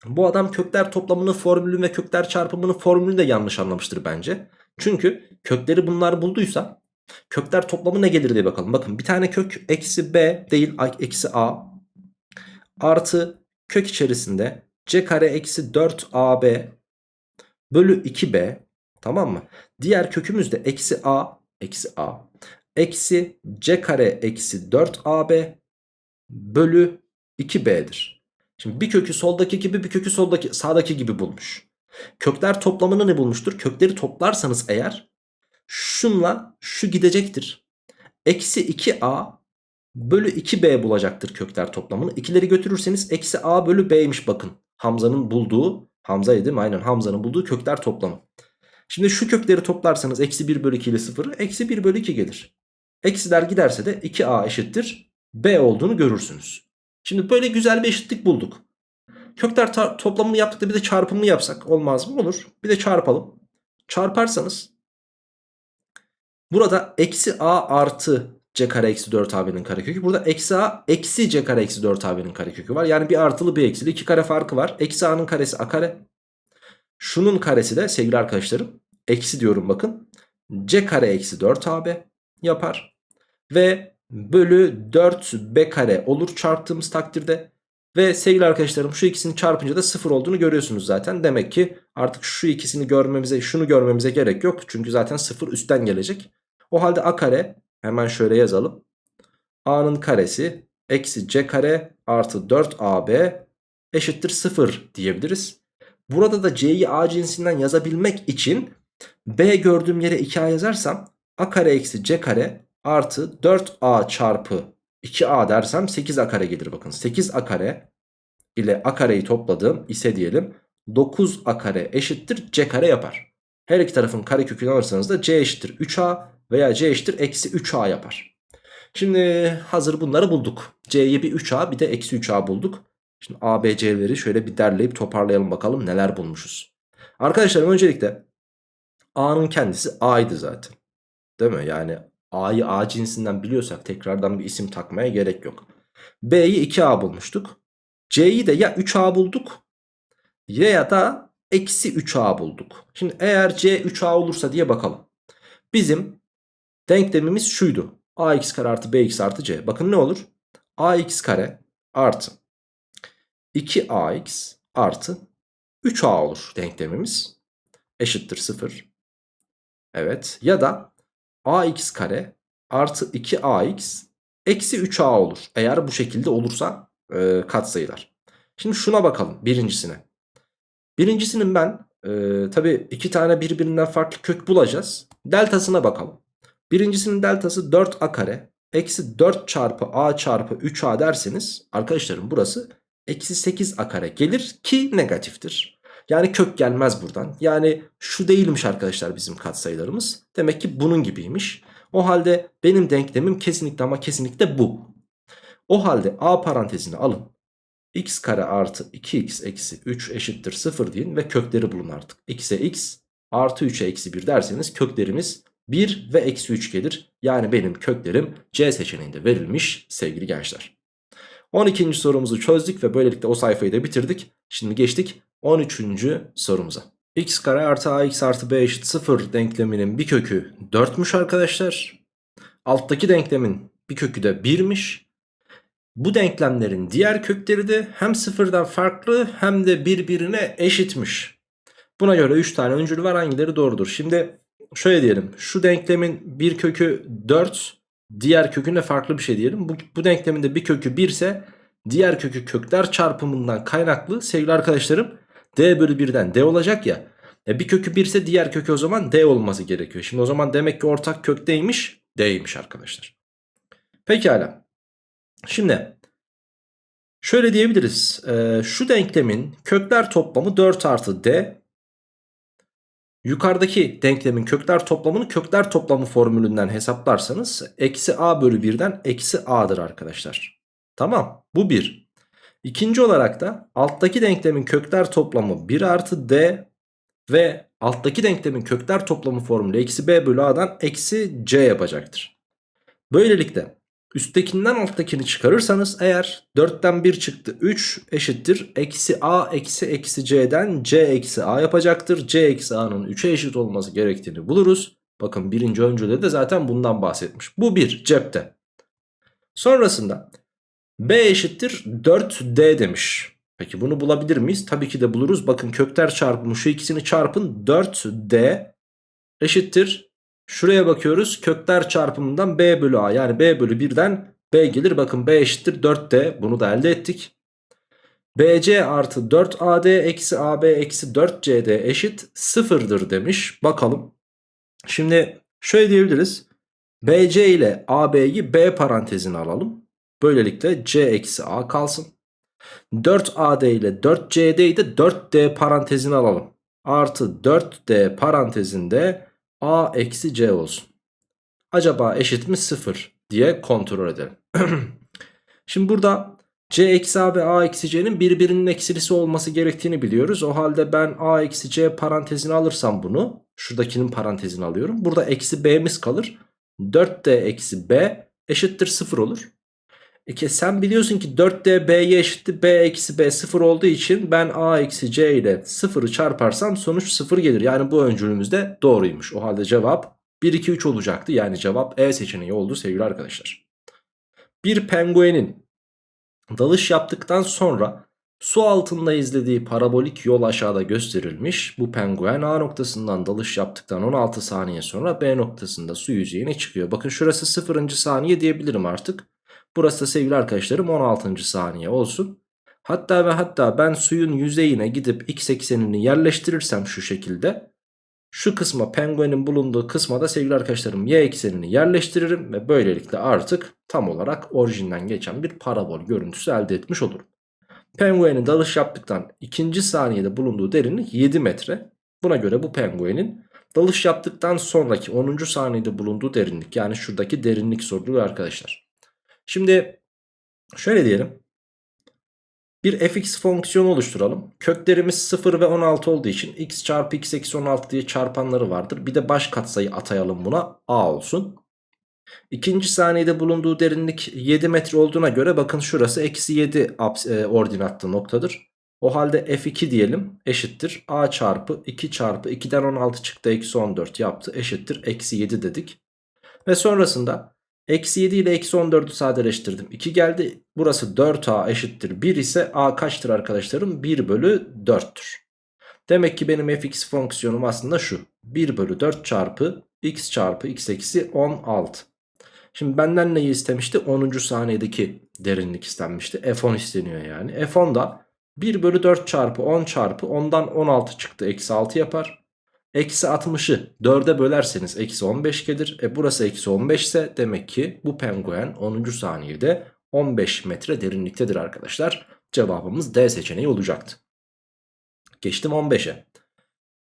Bu adam kökler toplamının formülü ve kökler çarpımının formülünü de yanlış anlamıştır bence. Çünkü kökleri bunlar bulduysa Kökler toplamı ne gelir diye bakalım. Bakın bir tane kök eksi b değil eksi a artı kök içerisinde c kare eksi 4ab bölü 2b tamam mı? Diğer kökümüz de eksi a eksi a eksi c kare eksi 4ab bölü 2b'dir. Şimdi bir kökü soldaki gibi bir kökü soldaki sağdaki gibi bulmuş. Kökler toplamını ne bulmuştur? Kökleri toplarsanız eğer şunla şu gidecektir. Eksi 2a bölü 2b bulacaktır kökler toplamını. İkileri götürürseniz eksi a bölü b'ymiş bakın. Hamza'nın bulduğu Hamza'ydı değil mi? Aynen Hamza'nın bulduğu kökler toplamı. Şimdi şu kökleri toplarsanız eksi 1 bölü 2 ile 0 eksi 1 bölü 2 gelir. Eksiler giderse de 2a eşittir b olduğunu görürsünüz. Şimdi böyle güzel bir eşitlik bulduk. Kökler toplamını yaptık da bir de çarpımını yapsak olmaz mı? Olur. Bir de çarpalım. Çarparsanız burada eksi a artı c kare eksi 4ab'nin karekökü. Burada eksi a eksi c kare eksi 4ab'nin karekökü var. Yani bir artılı bir eksili iki kare farkı var. Eksi a'nın karesi a kare. Şunun karesi de sevgili arkadaşlarım eksi diyorum bakın. c kare eksi 4ab yapar. Ve bölü 4b kare olur çarptığımız takdirde. Ve sevgili arkadaşlarım şu ikisini çarpınca da 0 olduğunu görüyorsunuz zaten. Demek ki artık şu ikisini görmemize şunu görmemize gerek yok. Çünkü zaten 0 üstten gelecek. O halde a kare hemen şöyle yazalım. a'nın karesi eksi c kare artı 4ab eşittir 0 diyebiliriz. Burada da c'yi a cinsinden yazabilmek için b gördüğüm yere 2a yazarsam a kare eksi c kare artı 4a çarpı 2a dersem 8a kare gelir bakın. 8a kare ile a kareyi topladım ise diyelim 9a kare eşittir c kare yapar. Her iki tarafın karekökünü alırsanız da c eşittir 3a veya c eşittir eksi 3a yapar. Şimdi hazır bunları bulduk. c'yi bir 3a bir de eksi 3a bulduk. Şimdi a, b, c'leri şöyle bir derleyip toparlayalım bakalım neler bulmuşuz. Arkadaşlar öncelikle a'nın kendisi a'ydı zaten. Değil mi? Yani A'yı A cinsinden biliyorsak tekrardan bir isim takmaya gerek yok. B'yi 2A bulmuştuk. C'yi de ya 3A bulduk ya da eksi 3A bulduk. Şimdi eğer C 3A olursa diye bakalım. Bizim denklemimiz şuydu. AX kare artı BX artı C. Bakın ne olur? AX kare artı 2AX artı 3A olur denklemimiz. Eşittir 0. Evet. Ya da ax kare artı 2ax eksi 3a olur. Eğer bu şekilde olursa e, katsayılar. Şimdi şuna bakalım birincisine. Birincisinin ben e, tabi iki tane birbirinden farklı kök bulacağız. Deltasına bakalım. Birincisinin deltası 4a kare eksi 4 çarpı a çarpı 3a derseniz arkadaşlarım burası eksi 8a kare gelir ki negatiftir. Yani kök gelmez buradan. Yani şu değilmiş arkadaşlar bizim katsayılarımız. Demek ki bunun gibiymiş. O halde benim denklemim kesinlikle ama kesinlikle bu. O halde a parantezini alın. x kare artı 2x eksi 3 eşittir 0 deyin ve kökleri bulun artık. x'e x artı 3'e eksi 1 derseniz köklerimiz 1 ve eksi 3 gelir. Yani benim köklerim C seçeneğinde verilmiş sevgili gençler. 12. sorumuzu çözdük ve böylelikle o sayfayı da bitirdik. Şimdi geçtik 13. sorumuza. x kare artı ax artı b eşit 0 denkleminin bir kökü 4'müş arkadaşlar. Alttaki denklemin bir kökü de 1'miş. Bu denklemlerin diğer kökleri de hem sıfırdan farklı hem de birbirine eşitmiş. Buna göre 3 tane öncül var hangileri doğrudur? Şimdi şöyle diyelim şu denklemin bir kökü 4 diğer köküne farklı bir şey diyelim. Bu, bu denklemin de bir kökü 1 ise diğer kökü kökler çarpımından kaynaklı sevgili arkadaşlarım d bölü 1'den d olacak ya. E bir kökü 1 ise diğer kökü o zaman d olması gerekiyor. Şimdi o zaman demek ki ortak kökteymiş d'ymiş arkadaşlar. Pekala. Şimdi şöyle diyebiliriz. E, şu denklemin kökler toplamı 4 artı d. Yukarıdaki denklemin kökler toplamını kökler toplamı formülünden hesaplarsanız eksi a bölü 1'den eksi a'dır arkadaşlar. Tamam bu 1. İkinci olarak da alttaki denklemin kökler toplamı 1 artı d ve alttaki denklemin kökler toplamı formülü eksi b bölü a'dan eksi c yapacaktır. Böylelikle üsttekinden alttakini çıkarırsanız eğer 4'ten 1 çıktı 3 eşittir eksi a eksi eksi c'den c eksi a yapacaktır. c eksi a'nın 3'e eşit olması gerektiğini buluruz. Bakın birinci öncülde de zaten bundan bahsetmiş. Bu bir cepte. Sonrasında b eşittir 4d demiş. Peki bunu bulabilir miyiz? Tabii ki de buluruz. Bakın kökler çarpımı şu ikisini çarpın 4d eşittir. Şuraya bakıyoruz. Kökler çarpımından b bölü a yani b bölü 1'den b gelir. Bakın b eşittir 4d. Bunu da elde ettik. bc artı 4ad eksi ab eksi 4cd eşit sıfırdır demiş. Bakalım. Şimdi şöyle diyebiliriz. bc ile ab'yi b parantezine alalım. Böylelikle c eksi a kalsın. 4AD ile 4CD de 4D parantezini alalım. Artı 4D parantezinde A eksi C olsun. Acaba eşit mi 0 diye kontrol edelim. Şimdi burada C eksi A ve A eksi C'nin birbirinin eksilisi olması gerektiğini biliyoruz. O halde ben A eksi C parantezini alırsam bunu şuradakinin parantezini alıyorum. Burada eksi B'miz kalır. 4D eksi B eşittir 0 olur. E sen biliyorsun ki 4D B'ye eşittir B eksi B 0 olduğu için ben A eksi C ile 0'ı çarparsam sonuç 0 gelir. Yani bu öncülümüz de doğruymuş. O halde cevap 1 2 3 olacaktı. Yani cevap E seçeneği oldu sevgili arkadaşlar. Bir penguenin dalış yaptıktan sonra su altında izlediği parabolik yol aşağıda gösterilmiş. Bu penguen A noktasından dalış yaptıktan 16 saniye sonra B noktasında su yüzeyine çıkıyor. Bakın şurası 0. saniye diyebilirim artık. Burası da sevgili arkadaşlarım 16. saniye olsun. Hatta ve hatta ben suyun yüzeyine gidip x eksenini yerleştirirsem şu şekilde. Şu kısma penguenin bulunduğu kısma da sevgili arkadaşlarım y eksenini yerleştiririm. Ve böylelikle artık tam olarak orijinden geçen bir parabol görüntüsü elde etmiş olurum. Penguenin dalış yaptıktan ikinci saniyede bulunduğu derinlik 7 metre. Buna göre bu penguenin dalış yaptıktan sonraki 10. saniyede bulunduğu derinlik yani şuradaki derinlik soruluyor arkadaşlar. Şimdi şöyle diyelim. Bir fx fonksiyonu oluşturalım. Köklerimiz 0 ve 16 olduğu için x çarpı x eksi 16 diye çarpanları vardır. Bir de baş katsayı atayalım buna a olsun. İkinci saniyede bulunduğu derinlik 7 metre olduğuna göre bakın şurası eksi 7 e, ordinatlı noktadır. O halde f2 diyelim eşittir a çarpı 2 çarpı 2'den 16 çıktı eksi 14 yaptı eşittir eksi 7 dedik. Ve sonrasında Eksi 7 ile eksi 14'ü sadeleştirdim. 2 geldi. Burası 4a eşittir 1 ise a kaçtır arkadaşlarım? 1 bölü 4'tür. Demek ki benim fx fonksiyonum aslında şu. 1 bölü 4 çarpı x çarpı x eksi 16. Şimdi benden neyi istemişti? 10. saniyedeki derinlik istenmişti. F10 isteniyor yani. F10 da 1 bölü 4 çarpı 10 çarpı 10'dan 16 çıktı. Eksi 6 yapar. Eksi 60'ı 4'e bölerseniz eksi 15 gelir. E burası eksi 15 ise demek ki bu penguen 10. saniyede 15 metre derinliktedir arkadaşlar. Cevabımız D seçeneği olacaktı. Geçtim 15'e.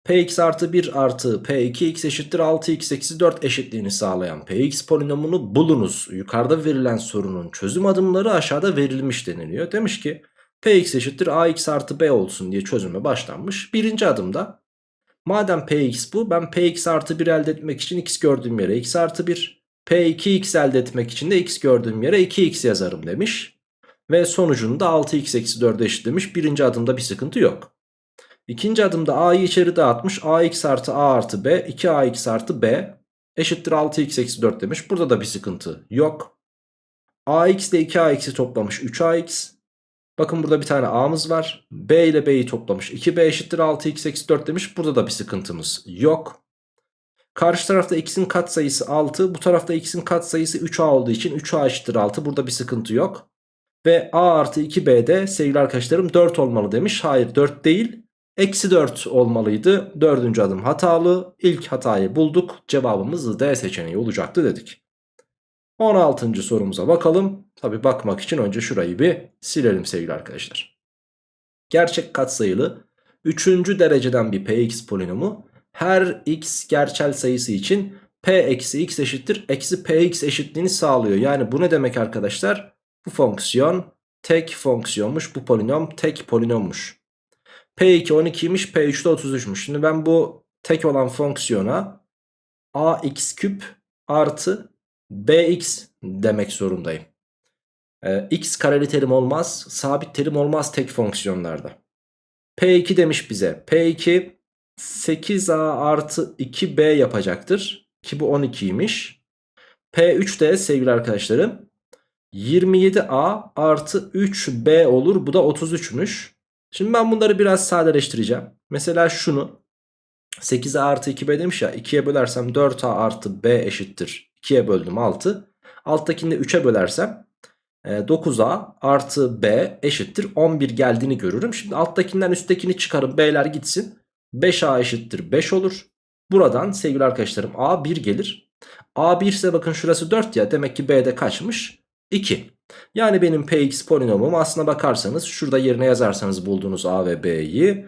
Px artı 1 artı P2x eşittir 6x eksi 4 eşitliğini sağlayan Px polinomunu bulunuz. Yukarıda verilen sorunun çözüm adımları aşağıda verilmiş deniliyor. Demiş ki Px eşittir ax artı b olsun diye çözüme başlanmış. Birinci adımda Madem Px bu ben Px artı 1 elde etmek için x gördüğüm yere x artı 1. P2x elde etmek için de x gördüğüm yere 2x yazarım demiş. Ve sonucunda 6x eksi 4'e eşitlemiş. Birinci adımda bir sıkıntı yok. İkinci adımda a'yı içeri dağıtmış. ax artı a artı b 2ax artı b eşittir 6x eksi 4 demiş. Burada da bir sıkıntı yok. ax ile 2ax'i toplamış 3ax. Bakın burada bir tane a'mız var. B ile b'yi toplamış. 2b eşittir 6x eksi 4 demiş. Burada da bir sıkıntımız yok. Karşı tarafta x'in katsayısı 6. Bu tarafta x'in katsayısı 3a olduğu için 3a eşittir 6. Burada bir sıkıntı yok. Ve a artı 2b'de sevgili arkadaşlarım 4 olmalı demiş. Hayır 4 değil. Eksi 4 olmalıydı. Dördüncü adım hatalı. İlk hatayı bulduk. Cevabımız D seçeneği olacaktı dedik. 16. sorumuza bakalım. Tabi bakmak için önce şurayı bir silelim sevgili arkadaşlar. Gerçek katsayılı 3. dereceden bir px polinomu her x gerçel sayısı için p eksi x eşittir eksi px eşitliğini sağlıyor. Yani bu ne demek arkadaşlar? Bu fonksiyon tek fonksiyonmuş bu polinom tek polinommuş. P2 12'ymiş P3 de 33'müş. Şimdi ben bu tek olan fonksiyona ax küp artı bx demek zorundayım. Ee, x kareli terim olmaz. Sabit terim olmaz tek fonksiyonlarda. P2 demiş bize. P2 8a artı 2b yapacaktır. Ki bu 12'ymiş. P3 de sevgili arkadaşlarım 27a artı 3b olur. Bu da 33'müş. Şimdi ben bunları biraz sadeleştireceğim. Mesela şunu 8a artı 2b demiş ya 2'ye bölersem 4a artı b eşittir 2'ye böldüm 6. Alttakini de 3'e bölersem 9a e, artı b eşittir 11 geldiğini görürüm. Şimdi alttakinden üsttekini çıkarım b'ler gitsin. 5a eşittir 5 olur. Buradan sevgili arkadaşlarım a 1 gelir. a 1 ise bakın şurası 4 ya demek ki b'de kaçmış? 2. Yani benim px polinomum aslına bakarsanız şurada yerine yazarsanız bulduğunuz a ve b'yi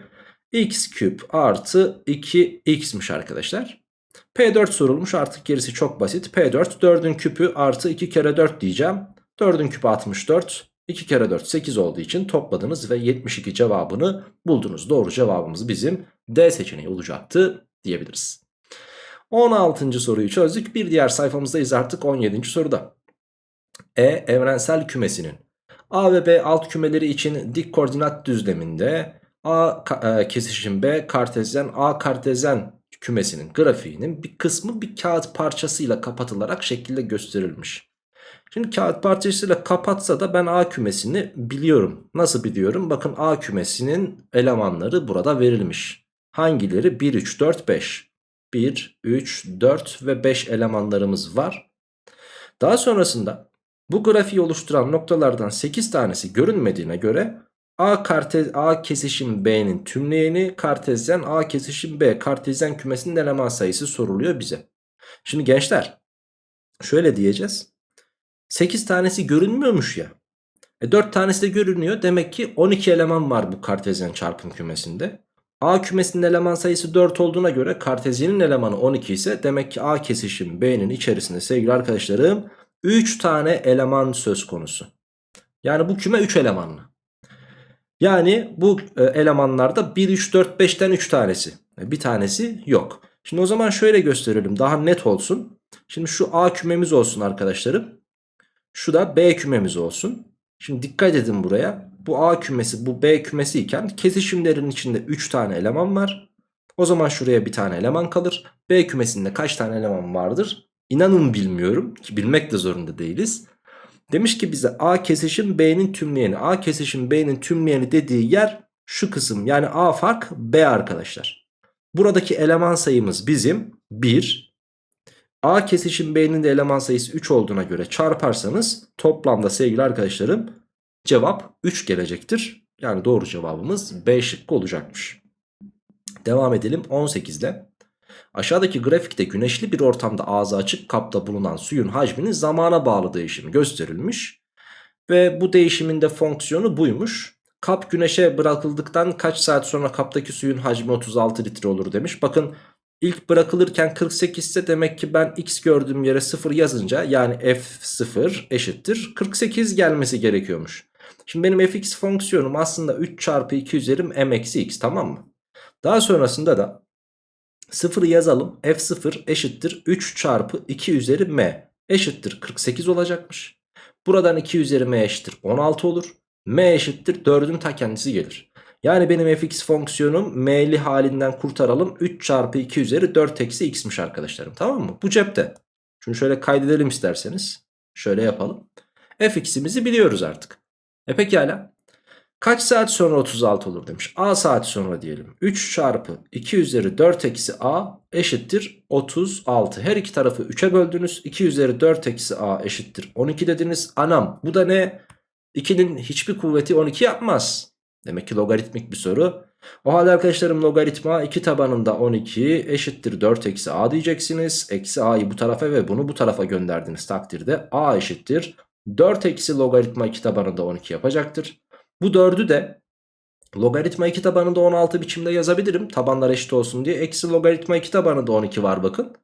x küp artı 2x'miş arkadaşlar. P4 sorulmuş artık gerisi çok basit. P4 4'ün küpü artı 2 kere 4 diyeceğim. 4'ün küpü 64. 2 kere 4 8 olduğu için topladınız ve 72 cevabını buldunuz. Doğru cevabımız bizim D seçeneği olacaktı diyebiliriz. 16. soruyu çözdük. Bir diğer sayfamızdayız artık 17. soruda. E evrensel kümesinin A ve B alt kümeleri için dik koordinat düzleminde A e, kesişim B kartezyen A kartezyen kümesinin grafiğinin bir kısmı bir kağıt parçasıyla kapatılarak şekilde gösterilmiş. Şimdi kağıt parçasıyla kapatsa da ben A kümesini biliyorum. Nasıl biliyorum? Bakın A kümesinin elemanları burada verilmiş. Hangileri? 1, 3, 4, 5. 1, 3, 4 ve 5 elemanlarımız var. Daha sonrasında bu grafiği oluşturan noktalardan 8 tanesi görünmediğine göre A, kartez, A kesişim B'nin tümleyeni kartezyen A kesişim B kartezyen kümesinin eleman sayısı soruluyor bize. Şimdi gençler şöyle diyeceğiz. 8 tanesi görünmüyormuş ya. E 4 tanesi de görünüyor. Demek ki 12 eleman var bu kartezyen çarpım kümesinde. A kümesinin eleman sayısı 4 olduğuna göre kartezyenin elemanı 12 ise demek ki A kesişim B'nin içerisinde sevgili arkadaşlarım 3 tane eleman söz konusu. Yani bu küme 3 elemanlı. Yani bu e, elemanlarda 1, 3, 4, 5'ten 3 tanesi. E, bir tanesi yok. Şimdi o zaman şöyle gösterelim daha net olsun. Şimdi şu A kümemiz olsun arkadaşlarım. Şu da B kümemiz olsun. Şimdi dikkat edin buraya. Bu A kümesi bu B kümesi iken kesişimlerin içinde 3 tane eleman var. O zaman şuraya bir tane eleman kalır. B kümesinde kaç tane eleman vardır? İnanın bilmiyorum ki bilmek de zorunda değiliz. Demiş ki bize A kesişim B'nin tümleyeni. A kesişim B'nin tümleyeni dediği yer şu kısım. Yani A fark B arkadaşlar. Buradaki eleman sayımız bizim 1. A kesişim B'nin de eleman sayısı 3 olduğuna göre çarparsanız toplamda sevgili arkadaşlarım cevap 3 gelecektir. Yani doğru cevabımız B şıkkı olacakmış. Devam edelim 18'de. Aşağıdaki grafikte güneşli bir ortamda ağzı açık kapta bulunan suyun hacminin zamana bağlı değişimi gösterilmiş. Ve bu değişimin de fonksiyonu buymuş. Kap güneşe bırakıldıktan kaç saat sonra kaptaki suyun hacmi 36 litre olur demiş. Bakın ilk bırakılırken 48 ise demek ki ben x gördüğüm yere 0 yazınca yani f0 eşittir 48 gelmesi gerekiyormuş. Şimdi benim fx fonksiyonum aslında 3 çarpı 2 üzerim m eksi x tamam mı? Daha sonrasında da 0'ı yazalım. F0 eşittir 3 çarpı 2 üzeri m eşittir 48 olacakmış. Buradan 2 üzeri m eşittir 16 olur. m eşittir 4'ün ta kendisi gelir. Yani benim fx fonksiyonum m'li halinden kurtaralım. 3 çarpı 2 üzeri 4 eksi x'miş arkadaşlarım tamam mı? Bu cepte. Şunu şöyle kaydedelim isterseniz. Şöyle yapalım. fx'imizi biliyoruz artık. E pekala. Kaç saat sonra 36 olur demiş. A saat sonra diyelim. 3 çarpı 2 üzeri 4 eksi A eşittir 36. Her iki tarafı 3'e böldünüz. 2 üzeri 4 eksi A eşittir 12 dediniz. Anam bu da ne? 2'nin hiçbir kuvveti 12 yapmaz. Demek ki logaritmik bir soru. O halde arkadaşlarım logaritma 2 tabanında 12 eşittir 4 eksi A diyeceksiniz. Eksi A'yı bu tarafa ve bunu bu tarafa gönderdiğiniz takdirde A eşittir 4 eksi logaritma 2 tabanında 12 yapacaktır. Bu 4'ü de logaritma 2 tabanında 16 biçimde yazabilirim. Tabanlar eşit olsun diye. Eksi logaritma 2 tabanında 12 var bakın.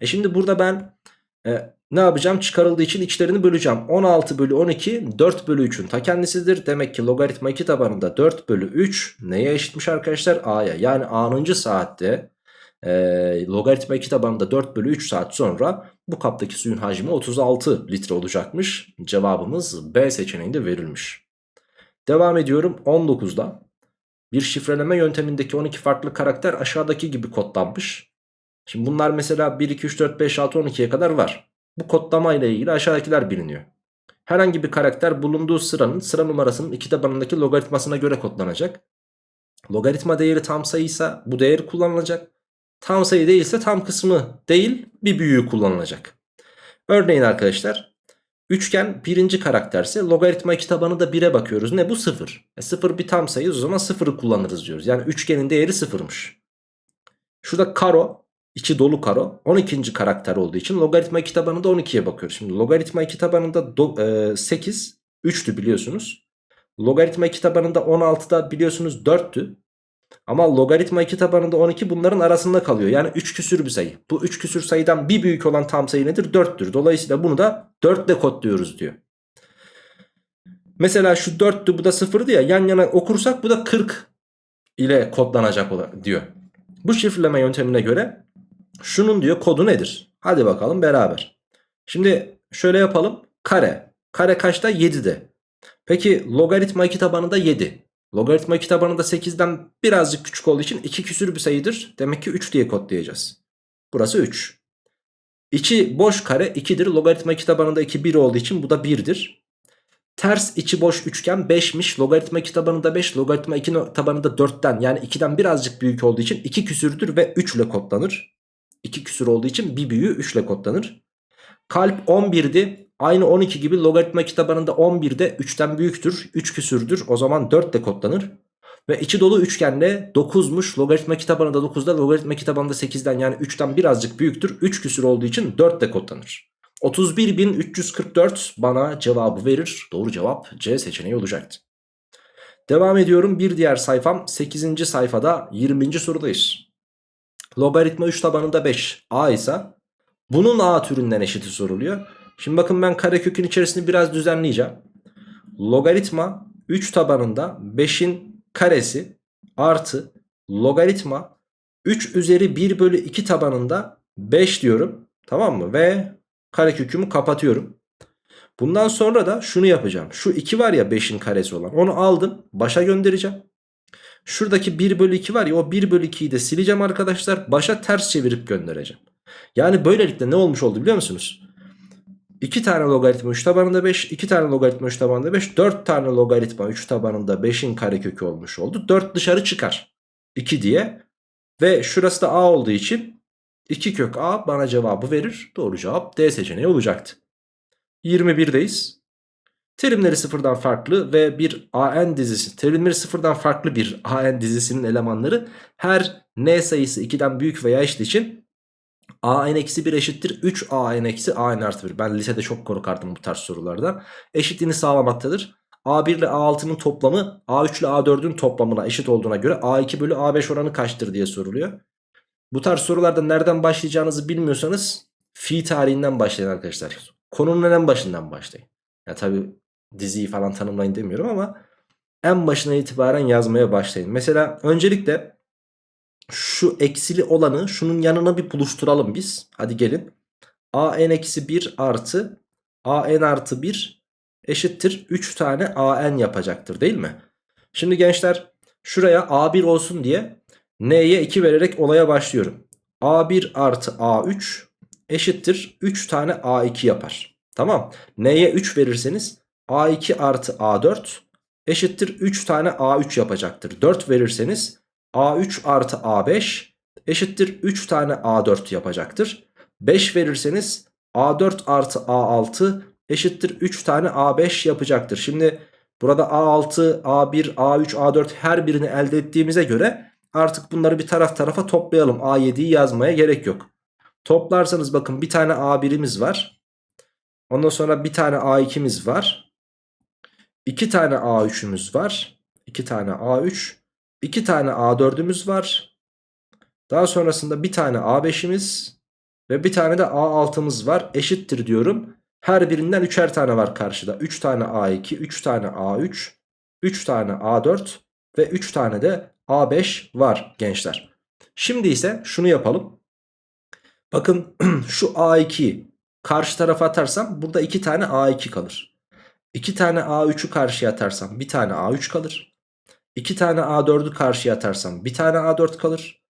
E şimdi burada ben e, ne yapacağım? Çıkarıldığı için içlerini böleceğim. 16 bölü 12 4 bölü 3'ün ta kendisidir. Demek ki logaritma 2 tabanında 4 bölü 3 neye eşitmiş arkadaşlar? A'ya. Yani A'nıncı saatte e, logaritma 2 tabanında 4 bölü 3 saat sonra bu kaptaki suyun hacmi 36 litre olacakmış. Cevabımız B seçeneğinde verilmiş. Devam ediyorum 19'da. Bir şifreleme yöntemindeki 12 farklı karakter aşağıdaki gibi kodlanmış. Şimdi bunlar mesela 1, 2, 3, 4, 5, 6, 12'ye kadar var. Bu kodlama ile ilgili aşağıdakiler biliniyor. Herhangi bir karakter bulunduğu sıranın sıra numarasının iki tabanındaki logaritmasına göre kodlanacak. Logaritma değeri tam sayıysa bu değeri kullanılacak. Tam sayı değilse tam kısmı değil bir büyüğü kullanılacak. Örneğin arkadaşlar Üçgen birinci karakterse logaritma 2 tabanı da 1'e bakıyoruz. Ne bu 0. E 0 bir tam sayı o zaman 0'ı kullanırız diyoruz. Yani üçgenin değeri 0'mış. Şurada karo içi dolu karo 12. karakter olduğu için logaritma 2 tabanında 12'ye bakıyoruz. Şimdi logaritma 2 tabanında do, e, 8 3'tü biliyorsunuz. Logaritma 2 tabanında 16'da biliyorsunuz 4'tü. Ama logaritma 2 tabanında 12 bunların arasında kalıyor. Yani 3 küsür bir sayı. Bu 3 küsür sayıdan bir büyük olan tam sayı nedir? 4'tür. Dolayısıyla bunu da 4 ile kodluyoruz diyor. Mesela şu 4'tü bu da 0'dı ya yan yana okursak bu da 40 ile kodlanacak diyor. Bu şifreleme yöntemine göre şunun diyor kodu nedir? Hadi bakalım beraber. Şimdi şöyle yapalım. Kare. Kare kaçta? 7'de. Peki logaritma 2 tabanında 7. Logaritma 2 tabanında 8'den birazcık küçük olduğu için 2 küsür bir sayıdır. Demek ki 3 diye kodlayacağız. Burası 3. 2 boş kare 2'dir. Logaritma 2 tabanında 2 1 olduğu için bu da 1'dir. Ters içi boş üçgen 5'miş. Logaritma 2 tabanında 5. Logaritma 2 tabanında 4'ten yani 2'den birazcık büyük olduğu için 2 küsürdür ve 3 ile kodlanır. 2 küsür olduğu için bir büyüğü 3 ile kodlanır. Kalp 11'di. Aynı 12 gibi logaritma 2 tabanında 11'de 3'ten büyüktür. 3 küsürdür. O zaman 4 ile kodlanır. Ve içi dolu üçgenle 9'muş. Logaritma tabanında 9'da logaritma tabanında 8'den yani 3'ten birazcık büyüktür. 3 küsür olduğu için 4 ile kodlanır. 31.344 bana cevabı verir. Doğru cevap C seçeneği olacaktı. Devam ediyorum. Bir diğer sayfam 8. sayfada 20. sorudayız. Logaritma 3 tabanında 5 a ise bunun a türünden eşiti soruluyor. Şimdi bakın ben karekökün içerisini biraz düzenleyeceğim. Logaritma 3 tabanında 5'in karesi artı logaritma 3 üzeri 1 bölü 2 tabanında 5 diyorum. Tamam mı? Ve karekökümü kapatıyorum. Bundan sonra da şunu yapacağım. Şu 2 var ya 5'in karesi olan. Onu aldım. Başa göndereceğim. Şuradaki 1 bölü 2 var ya o 1 bölü 2'yi de sileceğim arkadaşlar. Başa ters çevirip göndereceğim. Yani böylelikle ne olmuş oldu biliyor musunuz? 2 tane logaritma 3 tabanında 5, 2 tane logaritma 3 tabanında 5, 4 tane logaritma 3 tabanında 5'in karekökü olmuş oldu. 4 dışarı çıkar. 2 diye. Ve şurası da a olduğu için 2 kök a bana cevabı verir. Doğru cevap D seçeneği olacaktı. 21'deyiz. Terimleri sıfırdan farklı ve bir AN dizisi, terimleri sıfırdan farklı bir AN dizisinin elemanları her n sayısı 2'den büyük veya eşit için a n eksi 1 eşittir 3 a n eksi a n artı 1. Ben lisede çok korkardım bu tarz sorulardan. Eşitliğini sağlamaktadır. A1 ile A6'nın toplamı A3 ile A4'ün toplamına eşit olduğuna göre A2 bölü A5 oranı kaçtır diye soruluyor. Bu tarz sorularda nereden başlayacağınızı bilmiyorsanız fi tarihinden başlayın arkadaşlar. Konunun en başından başlayın. Ya tabi diziyi falan tanımlayın demiyorum ama en başına itibaren yazmaya başlayın. Mesela öncelikle şu eksili olanı şunun yanına bir buluşturalım biz. Hadi gelin. a n eksi 1 artı a n artı 1 eşittir 3 tane a n yapacaktır değil mi? Şimdi gençler şuraya a1 olsun diye n'ye 2 vererek olaya başlıyorum. a1 artı a3 eşittir 3 tane a2 yapar. Tamam. N'ye 3 verirseniz a2 artı a4 eşittir 3 tane a3 yapacaktır. 4 verirseniz A3 artı A5 eşittir 3 tane A4 yapacaktır. 5 verirseniz A4 artı A6 eşittir 3 tane A5 yapacaktır. Şimdi burada A6, A1, A3, A4 her birini elde ettiğimize göre artık bunları bir taraf tarafa toplayalım. A7'yi yazmaya gerek yok. Toplarsanız bakın bir tane A1'imiz var. Ondan sonra bir tane A2'miz var. 2 tane A3'ümüz var. 2 tane A3 2 tane A4'ümüz var. Daha sonrasında bir tane A5'imiz ve bir tane de A6'mız var. Eşittir diyorum. Her birinden 3'er tane var karşıda. 3 tane A2, 3 tane A3, 3 tane A4 ve 3 tane de A5 var gençler. Şimdi ise şunu yapalım. Bakın şu A2'yi karşı tarafa atarsam burada 2 tane A2 kalır. 2 tane A3'ü karşıya atarsam bir tane A3 kalır. 2 tane A4'ü karşıya atarsam bir tane A4 kalır.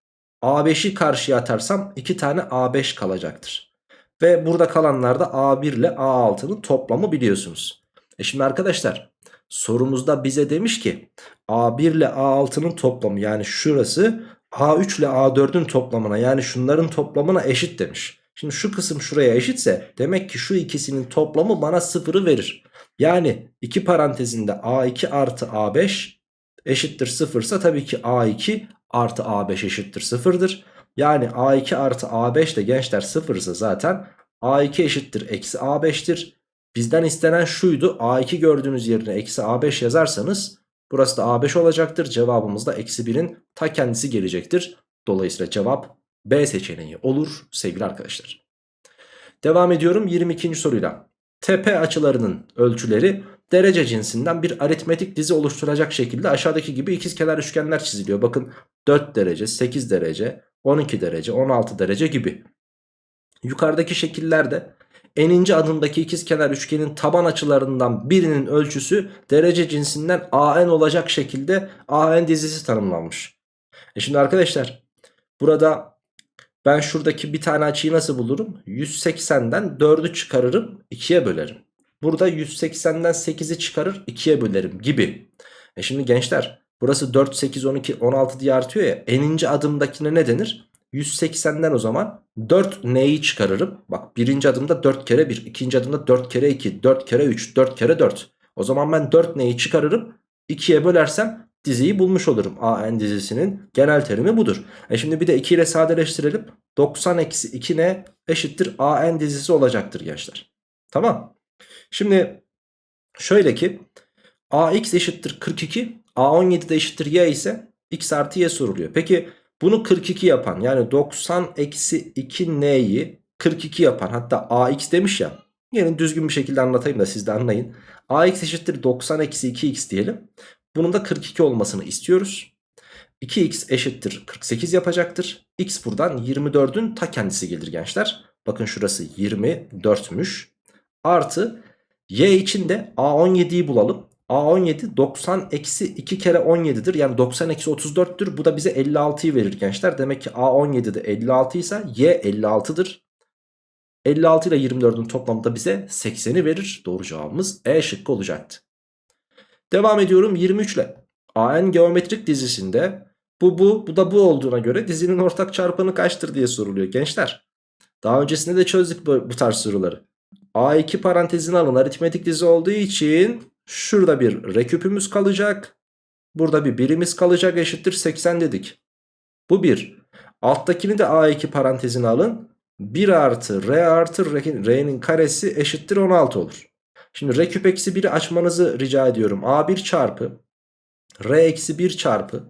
A5'i karşıya atarsam 2 tane A5 kalacaktır. Ve burada kalanlar da A1 ile A6'nın toplamı biliyorsunuz. E şimdi arkadaşlar sorumuzda bize demiş ki A1 ile A6'nın toplamı yani şurası A3 ile A4'ün toplamına yani şunların toplamına eşit demiş. Şimdi şu kısım şuraya eşitse demek ki şu ikisinin toplamı bana sıfırı verir. Yani iki parantezinde A2 artı A5 eşittir 0 ise tabii ki A2 artı A5 eşittir 0'dır. Yani A2 artı A5 de gençler 0 ise zaten A2 eşittir eksi A5'tir. Bizden istenen şuydu. A2 gördüğünüz yerine eksi A5 yazarsanız burası da A5 olacaktır. Cevabımız da eksi 1'in ta kendisi gelecektir. Dolayısıyla cevap B seçeneği olur sevgili arkadaşlar. Devam ediyorum 22. soruyla. Tepe açılarının ölçüleri derece cinsinden bir aritmetik dizi oluşturacak şekilde aşağıdaki gibi ikizkenar üçgenler çiziliyor. Bakın 4 derece, 8 derece, 12 derece, 16 derece gibi. Yukarıdaki şekillerde eninci adımdaki ikizkenar üçgenin taban açılarından birinin ölçüsü derece cinsinden AN olacak şekilde AN dizisi tanımlanmış. E şimdi arkadaşlar burada ben şuradaki bir tane açıyı nasıl bulurum? 180'den 4'ü çıkarırım 2'ye bölerim. Burada 180'den 8'i çıkarır 2'ye bölerim gibi. E şimdi gençler burası 4, 8, 12, 16 diye artıyor ya. Eninci adımdakine ne denir? 180'den o zaman 4 neyi çıkarırım? Bak birinci adımda 4 kere 1, ikinci adımda 4 kere 2, 4 kere 3, 4 kere 4. O zaman ben 4 neyi çıkarırım? 2'ye bölersem diziyi bulmuş olurum. AN dizisinin genel terimi budur. E şimdi bir de 2 ile sadeleştirelim. 90 eksi 2 ne eşittir AN dizisi olacaktır gençler. Tamam. Şimdi şöyle ki AX eşittir 42 A17 de eşittir Y ise X artı Y soruluyor. Peki bunu 42 yapan yani 90 eksi 2 N'yi 42 yapan hatta AX demiş ya. Gelin düzgün bir şekilde anlatayım da siz de anlayın. AX eşittir 90 eksi 2X diyelim. Bunun da 42 olmasını istiyoruz. 2x eşittir 48 yapacaktır. X buradan 24'ün ta kendisi gelir gençler. Bakın şurası 24'müş. Artı y için de A17'yi bulalım. A17 90 eksi 2 kere 17'dir. Yani 90 eksi 34'tür. Bu da bize 56'yı verir gençler. Demek ki A17 de 56 ise y 56'dır. 56 ile 24'ün toplamı da bize 80'i verir. Doğru cevabımız E şıkkı olacaktı. Devam ediyorum 23 ile. AN geometrik dizisinde bu bu bu da bu olduğuna göre dizinin ortak çarpanı kaçtır diye soruluyor gençler. Daha öncesinde de çözdük bu, bu tarz soruları. A2 parantezine alın aritmetik dizi olduğu için şurada bir reküpümüz kalacak. Burada bir birimiz kalacak eşittir 80 dedik. Bu bir. Alttakini de A2 parantezine alın. 1 artı R artı R'nin karesi eşittir 16 olur. Şimdi R küp eksi 1'i açmanızı rica ediyorum. A1 çarpı R eksi 1 çarpı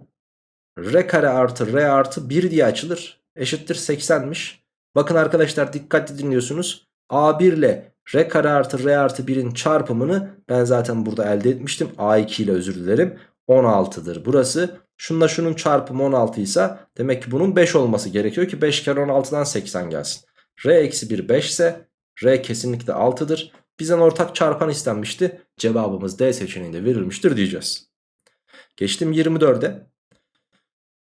R kare artı R artı 1 diye açılır. Eşittir 80'miş. Bakın arkadaşlar dikkatli dinliyorsunuz. A1 ile R kare artı R artı 1'in çarpımını ben zaten burada elde etmiştim. A2 ile özür dilerim. 16'dır burası. Şunla şunun çarpımı 16 ise demek ki bunun 5 olması gerekiyor ki 5 kere 16'dan 80 gelsin. R eksi 1 5 ise R kesinlikle 6'dır. Bizden ortak çarpan istenmişti. Cevabımız D seçeneğinde verilmiştir diyeceğiz. Geçtim 24'e.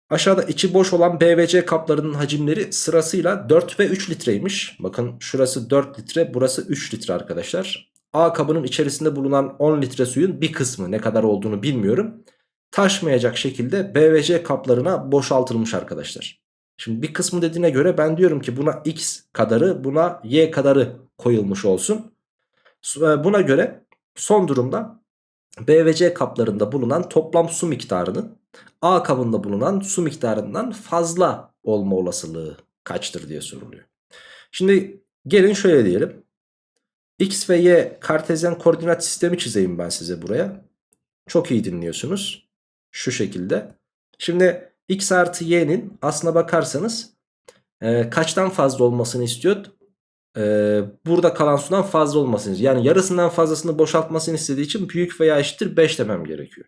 Aşağıda içi boş olan B ve C kaplarının hacimleri sırasıyla 4 ve 3 litreymiş. Bakın şurası 4 litre burası 3 litre arkadaşlar. A kabının içerisinde bulunan 10 litre suyun bir kısmı ne kadar olduğunu bilmiyorum. Taşmayacak şekilde B ve C kaplarına boşaltılmış arkadaşlar. Şimdi bir kısmı dediğine göre ben diyorum ki buna X kadarı buna Y kadarı koyulmuş olsun. Buna göre son durumda B ve C kaplarında bulunan toplam su miktarının A kabında bulunan su miktarından fazla olma olasılığı kaçtır diye soruluyor. Şimdi gelin şöyle diyelim. X ve Y kartezyen koordinat sistemi çizeyim ben size buraya. Çok iyi dinliyorsunuz. Şu şekilde. Şimdi X artı Y'nin aslına bakarsanız e, kaçtan fazla olmasını istiyor? e, burada kalan sudan fazla olmasını yani yarısından fazlasını boşaltmasını istediği için büyük veya eşittir 5 demem gerekiyor.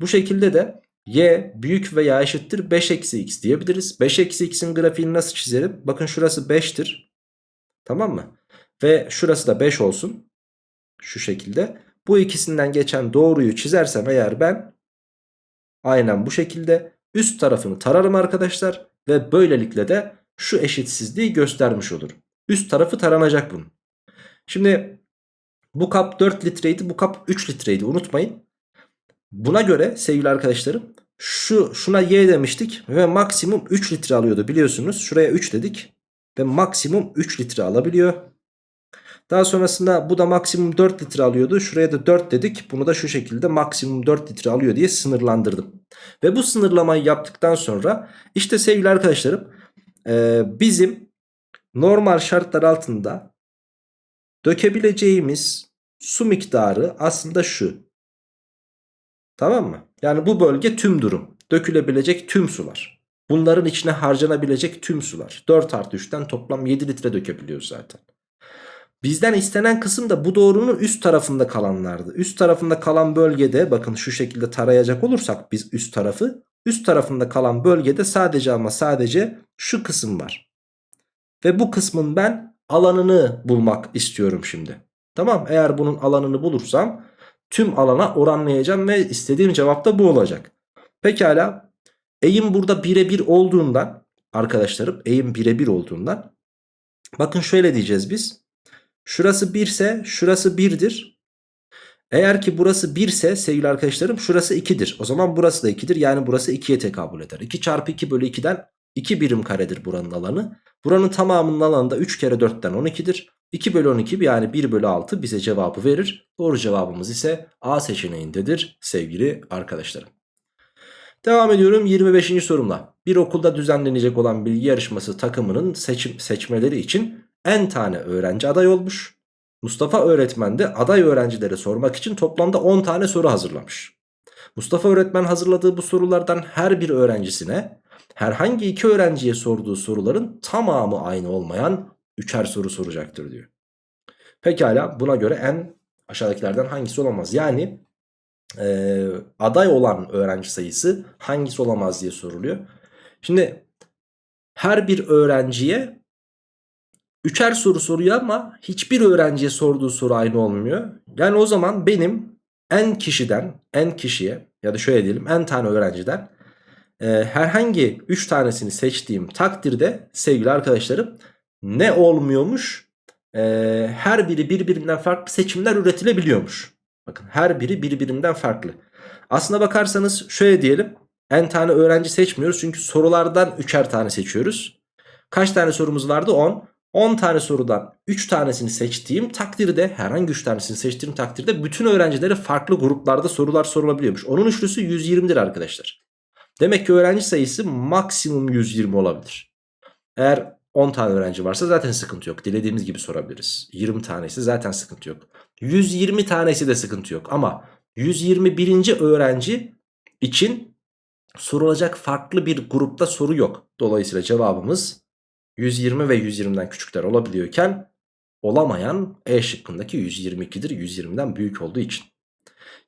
Bu şekilde de y büyük veya eşittir 5 eksi x diyebiliriz. 5 eksi x'in grafiğini nasıl çizerim? Bakın şurası 5'tir. Tamam mı? Ve şurası da 5 olsun. Şu şekilde. Bu ikisinden geçen doğruyu çizersem eğer ben aynen bu şekilde üst tarafını tararım arkadaşlar. Ve böylelikle de şu eşitsizliği göstermiş olurum. Üst tarafı taranacak bunun. Şimdi bu kap 4 litreydi bu kap 3 litreydi unutmayın. Buna göre sevgili arkadaşlarım şu şuna y demiştik ve maksimum 3 litre alıyordu biliyorsunuz. Şuraya 3 dedik ve maksimum 3 litre alabiliyor. Daha sonrasında bu da maksimum 4 litre alıyordu. Şuraya da 4 dedik. Bunu da şu şekilde maksimum 4 litre alıyor diye sınırlandırdım. Ve bu sınırlamayı yaptıktan sonra işte sevgili arkadaşlarım bizim normal şartlar altında dökebileceğimiz su miktarı aslında şu. Tamam mı? Yani bu bölge tüm durum. Dökülebilecek tüm sular. Bunların içine harcanabilecek tüm sular. 4 artı 3'ten toplam 7 litre dökebiliyoruz zaten. Bizden istenen kısım da bu doğrunun üst tarafında kalanlardı. Üst tarafında kalan bölgede bakın şu şekilde tarayacak olursak biz üst tarafı. Üst tarafında kalan bölgede sadece ama sadece şu kısım var. Ve bu kısmın ben alanını bulmak istiyorum şimdi. Tamam eğer bunun alanını bulursam tüm alana oranlayacağım ve istediğim cevap da bu olacak. Pekala eğim burada birebir olduğundan arkadaşlarım eğim birebir olduğundan bakın şöyle diyeceğiz biz. Şurası 1 ise şurası 1'dir. Eğer ki burası 1 ise sevgili arkadaşlarım şurası 2'dir. O zaman burası da 2'dir. Yani burası 2'ye tekabül eder. 2 çarpı 2 bölü 2'den 2 birim karedir buranın alanı. Buranın tamamının alanı da 3 kere 4'ten 12'dir. 2 bölü 12 yani 1 bölü 6 bize cevabı verir. Doğru cevabımız ise A seçeneğindedir sevgili arkadaşlarım. Devam ediyorum 25. sorumla. Bir okulda düzenlenecek olan bilgi yarışması takımının seçim, seçmeleri için en tane öğrenci aday olmuş. Mustafa öğretmen de aday öğrencilere sormak için toplamda 10 tane soru hazırlamış. Mustafa öğretmen hazırladığı bu sorulardan her bir öğrencisine herhangi iki öğrenciye sorduğu soruların tamamı aynı olmayan üçer soru soracaktır diyor. Pekala buna göre en aşağıdakilerden hangisi olamaz? Yani e, aday olan öğrenci sayısı hangisi olamaz diye soruluyor. Şimdi her bir öğrenciye üçer soru soruyor ama hiçbir öğrenciye sorduğu soru aynı olmuyor. Yani o zaman benim en kişiden en kişiye ya da şöyle diyelim en tane öğrenciden e, herhangi 3 tanesini seçtiğim takdirde sevgili arkadaşlarım ne olmuyormuş? E, her biri birbirinden farklı seçimler üretilebiliyormuş. Bakın her biri birbirinden farklı. Aslına bakarsanız şöyle diyelim. En tane öğrenci seçmiyoruz çünkü sorulardan üçer tane seçiyoruz. Kaç tane sorumuz vardı? 10. 10 tane sorudan 3 tanesini seçtiğim takdirde herhangi 3 tanesini seçtiğim takdirde bütün öğrencilere farklı gruplarda sorular sorulabiliyormuş. Onun üçlüsü 120'dir arkadaşlar. Demek ki öğrenci sayısı maksimum 120 olabilir. Eğer 10 tane öğrenci varsa zaten sıkıntı yok. Dilediğimiz gibi sorabiliriz. 20 tanesi zaten sıkıntı yok. 120 tanesi de sıkıntı yok. Ama 121. öğrenci için sorulacak farklı bir grupta soru yok. Dolayısıyla cevabımız 120 ve 120'den küçükler olabiliyorken olamayan E şıkkındaki 122'dir. 120'den büyük olduğu için.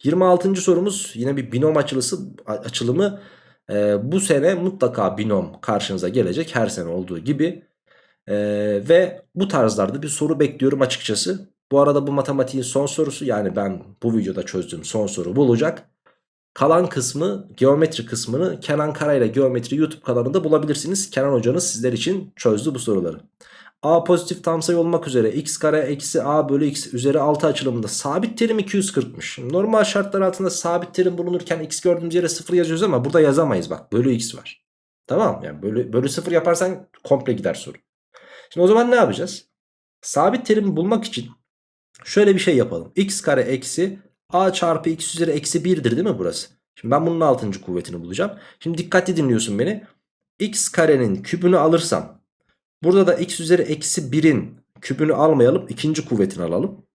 26. sorumuz yine bir binom açılısı, açılımı. Ee, bu sene mutlaka binom karşınıza gelecek her sene olduğu gibi. Ee, ve bu tarzlarda bir soru bekliyorum açıkçası. Bu arada bu matematiğin son sorusu yani ben bu videoda çözdüğüm son soru bulacak. Kalan kısmı geometri kısmını Kenan Kara ile Geometri YouTube kanalında bulabilirsiniz. Kenan hocanız sizler için çözdü bu soruları. A pozitif tam sayı olmak üzere x kare eksi a bölü x üzeri 6 açılımında sabit terim 240'mış. Normal şartlar altında sabit terim bulunurken x gördüğümüz yere 0 yazıyoruz ama burada yazamayız bak bölü x var. Tamam yani bölü, bölü 0 yaparsan komple gider soru. Şimdi o zaman ne yapacağız? Sabit terimi bulmak için şöyle bir şey yapalım. x kare eksi a çarpı x üzeri eksi 1'dir değil mi burası? Şimdi ben bunun 6. kuvvetini bulacağım. Şimdi dikkatli dinliyorsun beni. x karenin kübünü alırsam burada da x üzeri eksi 1'in kübünü almayalım. ikinci kuvvetini alalım.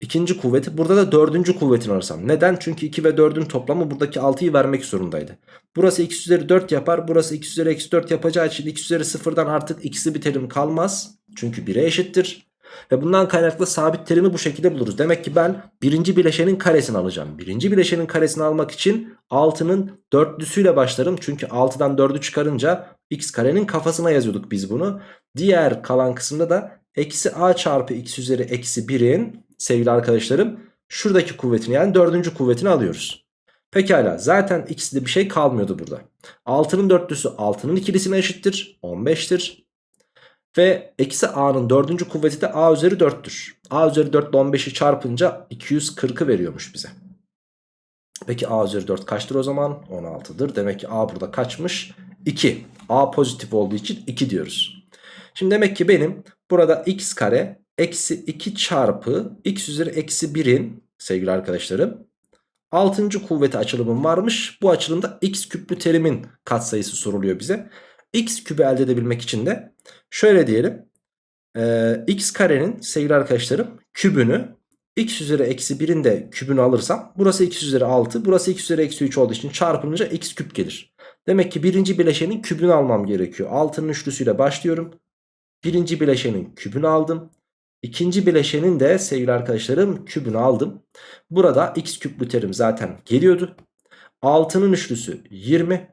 İkinci kuvveti burada da dördüncü kuvvetini alırsam. Neden? Çünkü 2 ve 4'ün toplamı buradaki 6'yı vermek zorundaydı. Burası x üzeri 4 yapar. Burası x üzeri eksi 4 yapacağı için x üzeri 0'dan artık x'li bir terim kalmaz. Çünkü 1'e eşittir. Ve bundan kaynaklı sabit terimi bu şekilde buluruz. Demek ki ben birinci bileşenin karesini alacağım. Birinci bileşenin karesini almak için 6'nın dörtlüsüyle başlarım. Çünkü 6'dan 4'ü çıkarınca x karenin kafasına yazıyorduk biz bunu. Diğer kalan kısımda da eksi a çarpı x üzeri eksi 1'in sevgili arkadaşlarım şuradaki kuvvetini yani dördüncü kuvvetini alıyoruz. Pekala zaten x'de bir şey kalmıyordu burada. 6'nın dörtlüsü 6'nın ikilisine eşittir 15'tir. Ve eksi a'nın dördüncü kuvveti de a üzeri 4'tür. a üzeri 4 ile 15'i çarpınca 240'ı veriyormuş bize. Peki a üzeri 4 kaçtır o zaman? 16'dır. Demek ki a burada kaçmış? 2. a pozitif olduğu için 2 diyoruz. Şimdi demek ki benim burada x kare eksi 2 çarpı x üzeri eksi 1'in sevgili arkadaşlarım 6. kuvveti açılımım varmış. Bu açılımda x küplü terimin katsayısı soruluyor bize. x küpü elde edebilmek için de şöyle diyelim. Ee, x karenin sevgili arkadaşlarım kübünü x üzeri eksi 1'in de kübünü alırsam burası x üzeri 6 burası x üzeri eksi 3 olduğu için çarpılınca x küp gelir. Demek ki birinci bileşenin kübünü almam gerekiyor. 6'nın üçlüsüyle başlıyorum. Birinci bileşenin kübünü aldım. İkinci bileşenin de sevgili arkadaşlarım kübünü aldım. Burada x küplü terim zaten geliyordu. 6'nın üçlüsü 20.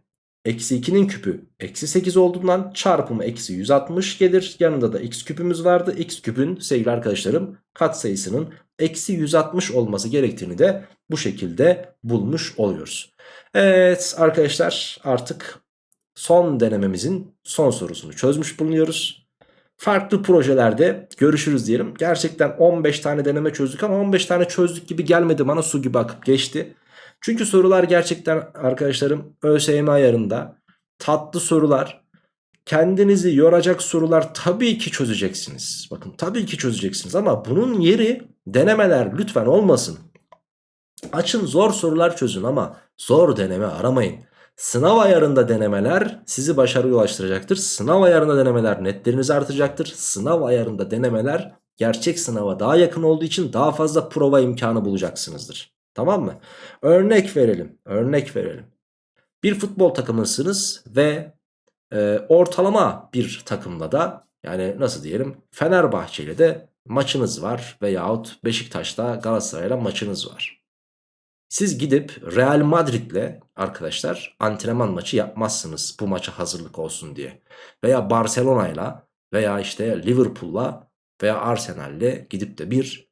Eksi 2'nin küpü eksi 8 olduğundan çarpımı eksi 160 gelir. Yanında da x küpümüz vardı. x küpün sevgili arkadaşlarım katsayısının eksi 160 olması gerektiğini de bu şekilde bulmuş oluyoruz. Evet arkadaşlar artık son denememizin son sorusunu çözmüş bulunuyoruz. Farklı projelerde görüşürüz diyelim. Gerçekten 15 tane deneme çözdük ama 15 tane çözdük gibi gelmedi bana su gibi akıp geçti. Çünkü sorular gerçekten arkadaşlarım ÖSYM ayarında tatlı sorular. Kendinizi yoracak sorular tabii ki çözeceksiniz. Bakın tabii ki çözeceksiniz ama bunun yeri denemeler lütfen olmasın. Açın zor sorular çözün ama zor deneme aramayın. Sınav ayarında denemeler sizi başarıya ulaştıracaktır. Sınav ayarında denemeler netlerinizi artacaktır. Sınav ayarında denemeler gerçek sınava daha yakın olduğu için daha fazla prova imkanı bulacaksınızdır. Tamam mı? Örnek verelim. Örnek verelim. Bir futbol takımısınız ve e, ortalama bir takımla da yani nasıl diyelim Fenerbahçe ile de maçınız var veyahut Beşiktaş'ta Galatasaray'la maçınız var. Siz gidip Real Madrid'le arkadaşlar antrenman maçı yapmazsınız bu maça hazırlık olsun diye. Veya Barcelona'yla veya işte Liverpool'la veya Arsenal'le gidip de bir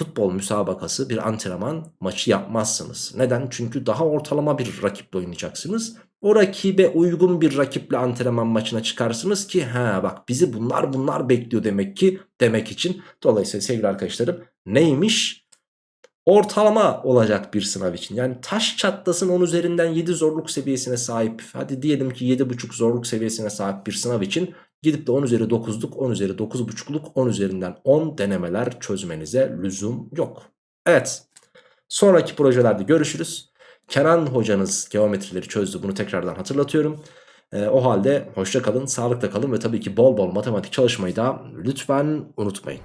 futbol müsabakası bir antrenman maçı yapmazsınız. Neden? Çünkü daha ortalama bir rakiple oynayacaksınız. O rakibe uygun bir rakiple antrenman maçına çıkarsınız ki ha bak bizi bunlar bunlar bekliyor demek ki demek için. Dolayısıyla sevgili arkadaşlarım neymiş? Ortalama olacak bir sınav için. Yani taş çatlasın 10 üzerinden 7 zorluk seviyesine sahip. Hadi diyelim ki 7,5 zorluk seviyesine sahip bir sınav için Gidip de 10 üzeri 9'luk 10 üzeri 9,5'luk 10 üzerinden 10 denemeler çözmenize lüzum yok. Evet sonraki projelerde görüşürüz. Kenan hocanız geometrileri çözdü bunu tekrardan hatırlatıyorum. Ee, o halde hoşça kalın, sağlıkla kalın ve tabii ki bol bol matematik çalışmayı da lütfen unutmayın.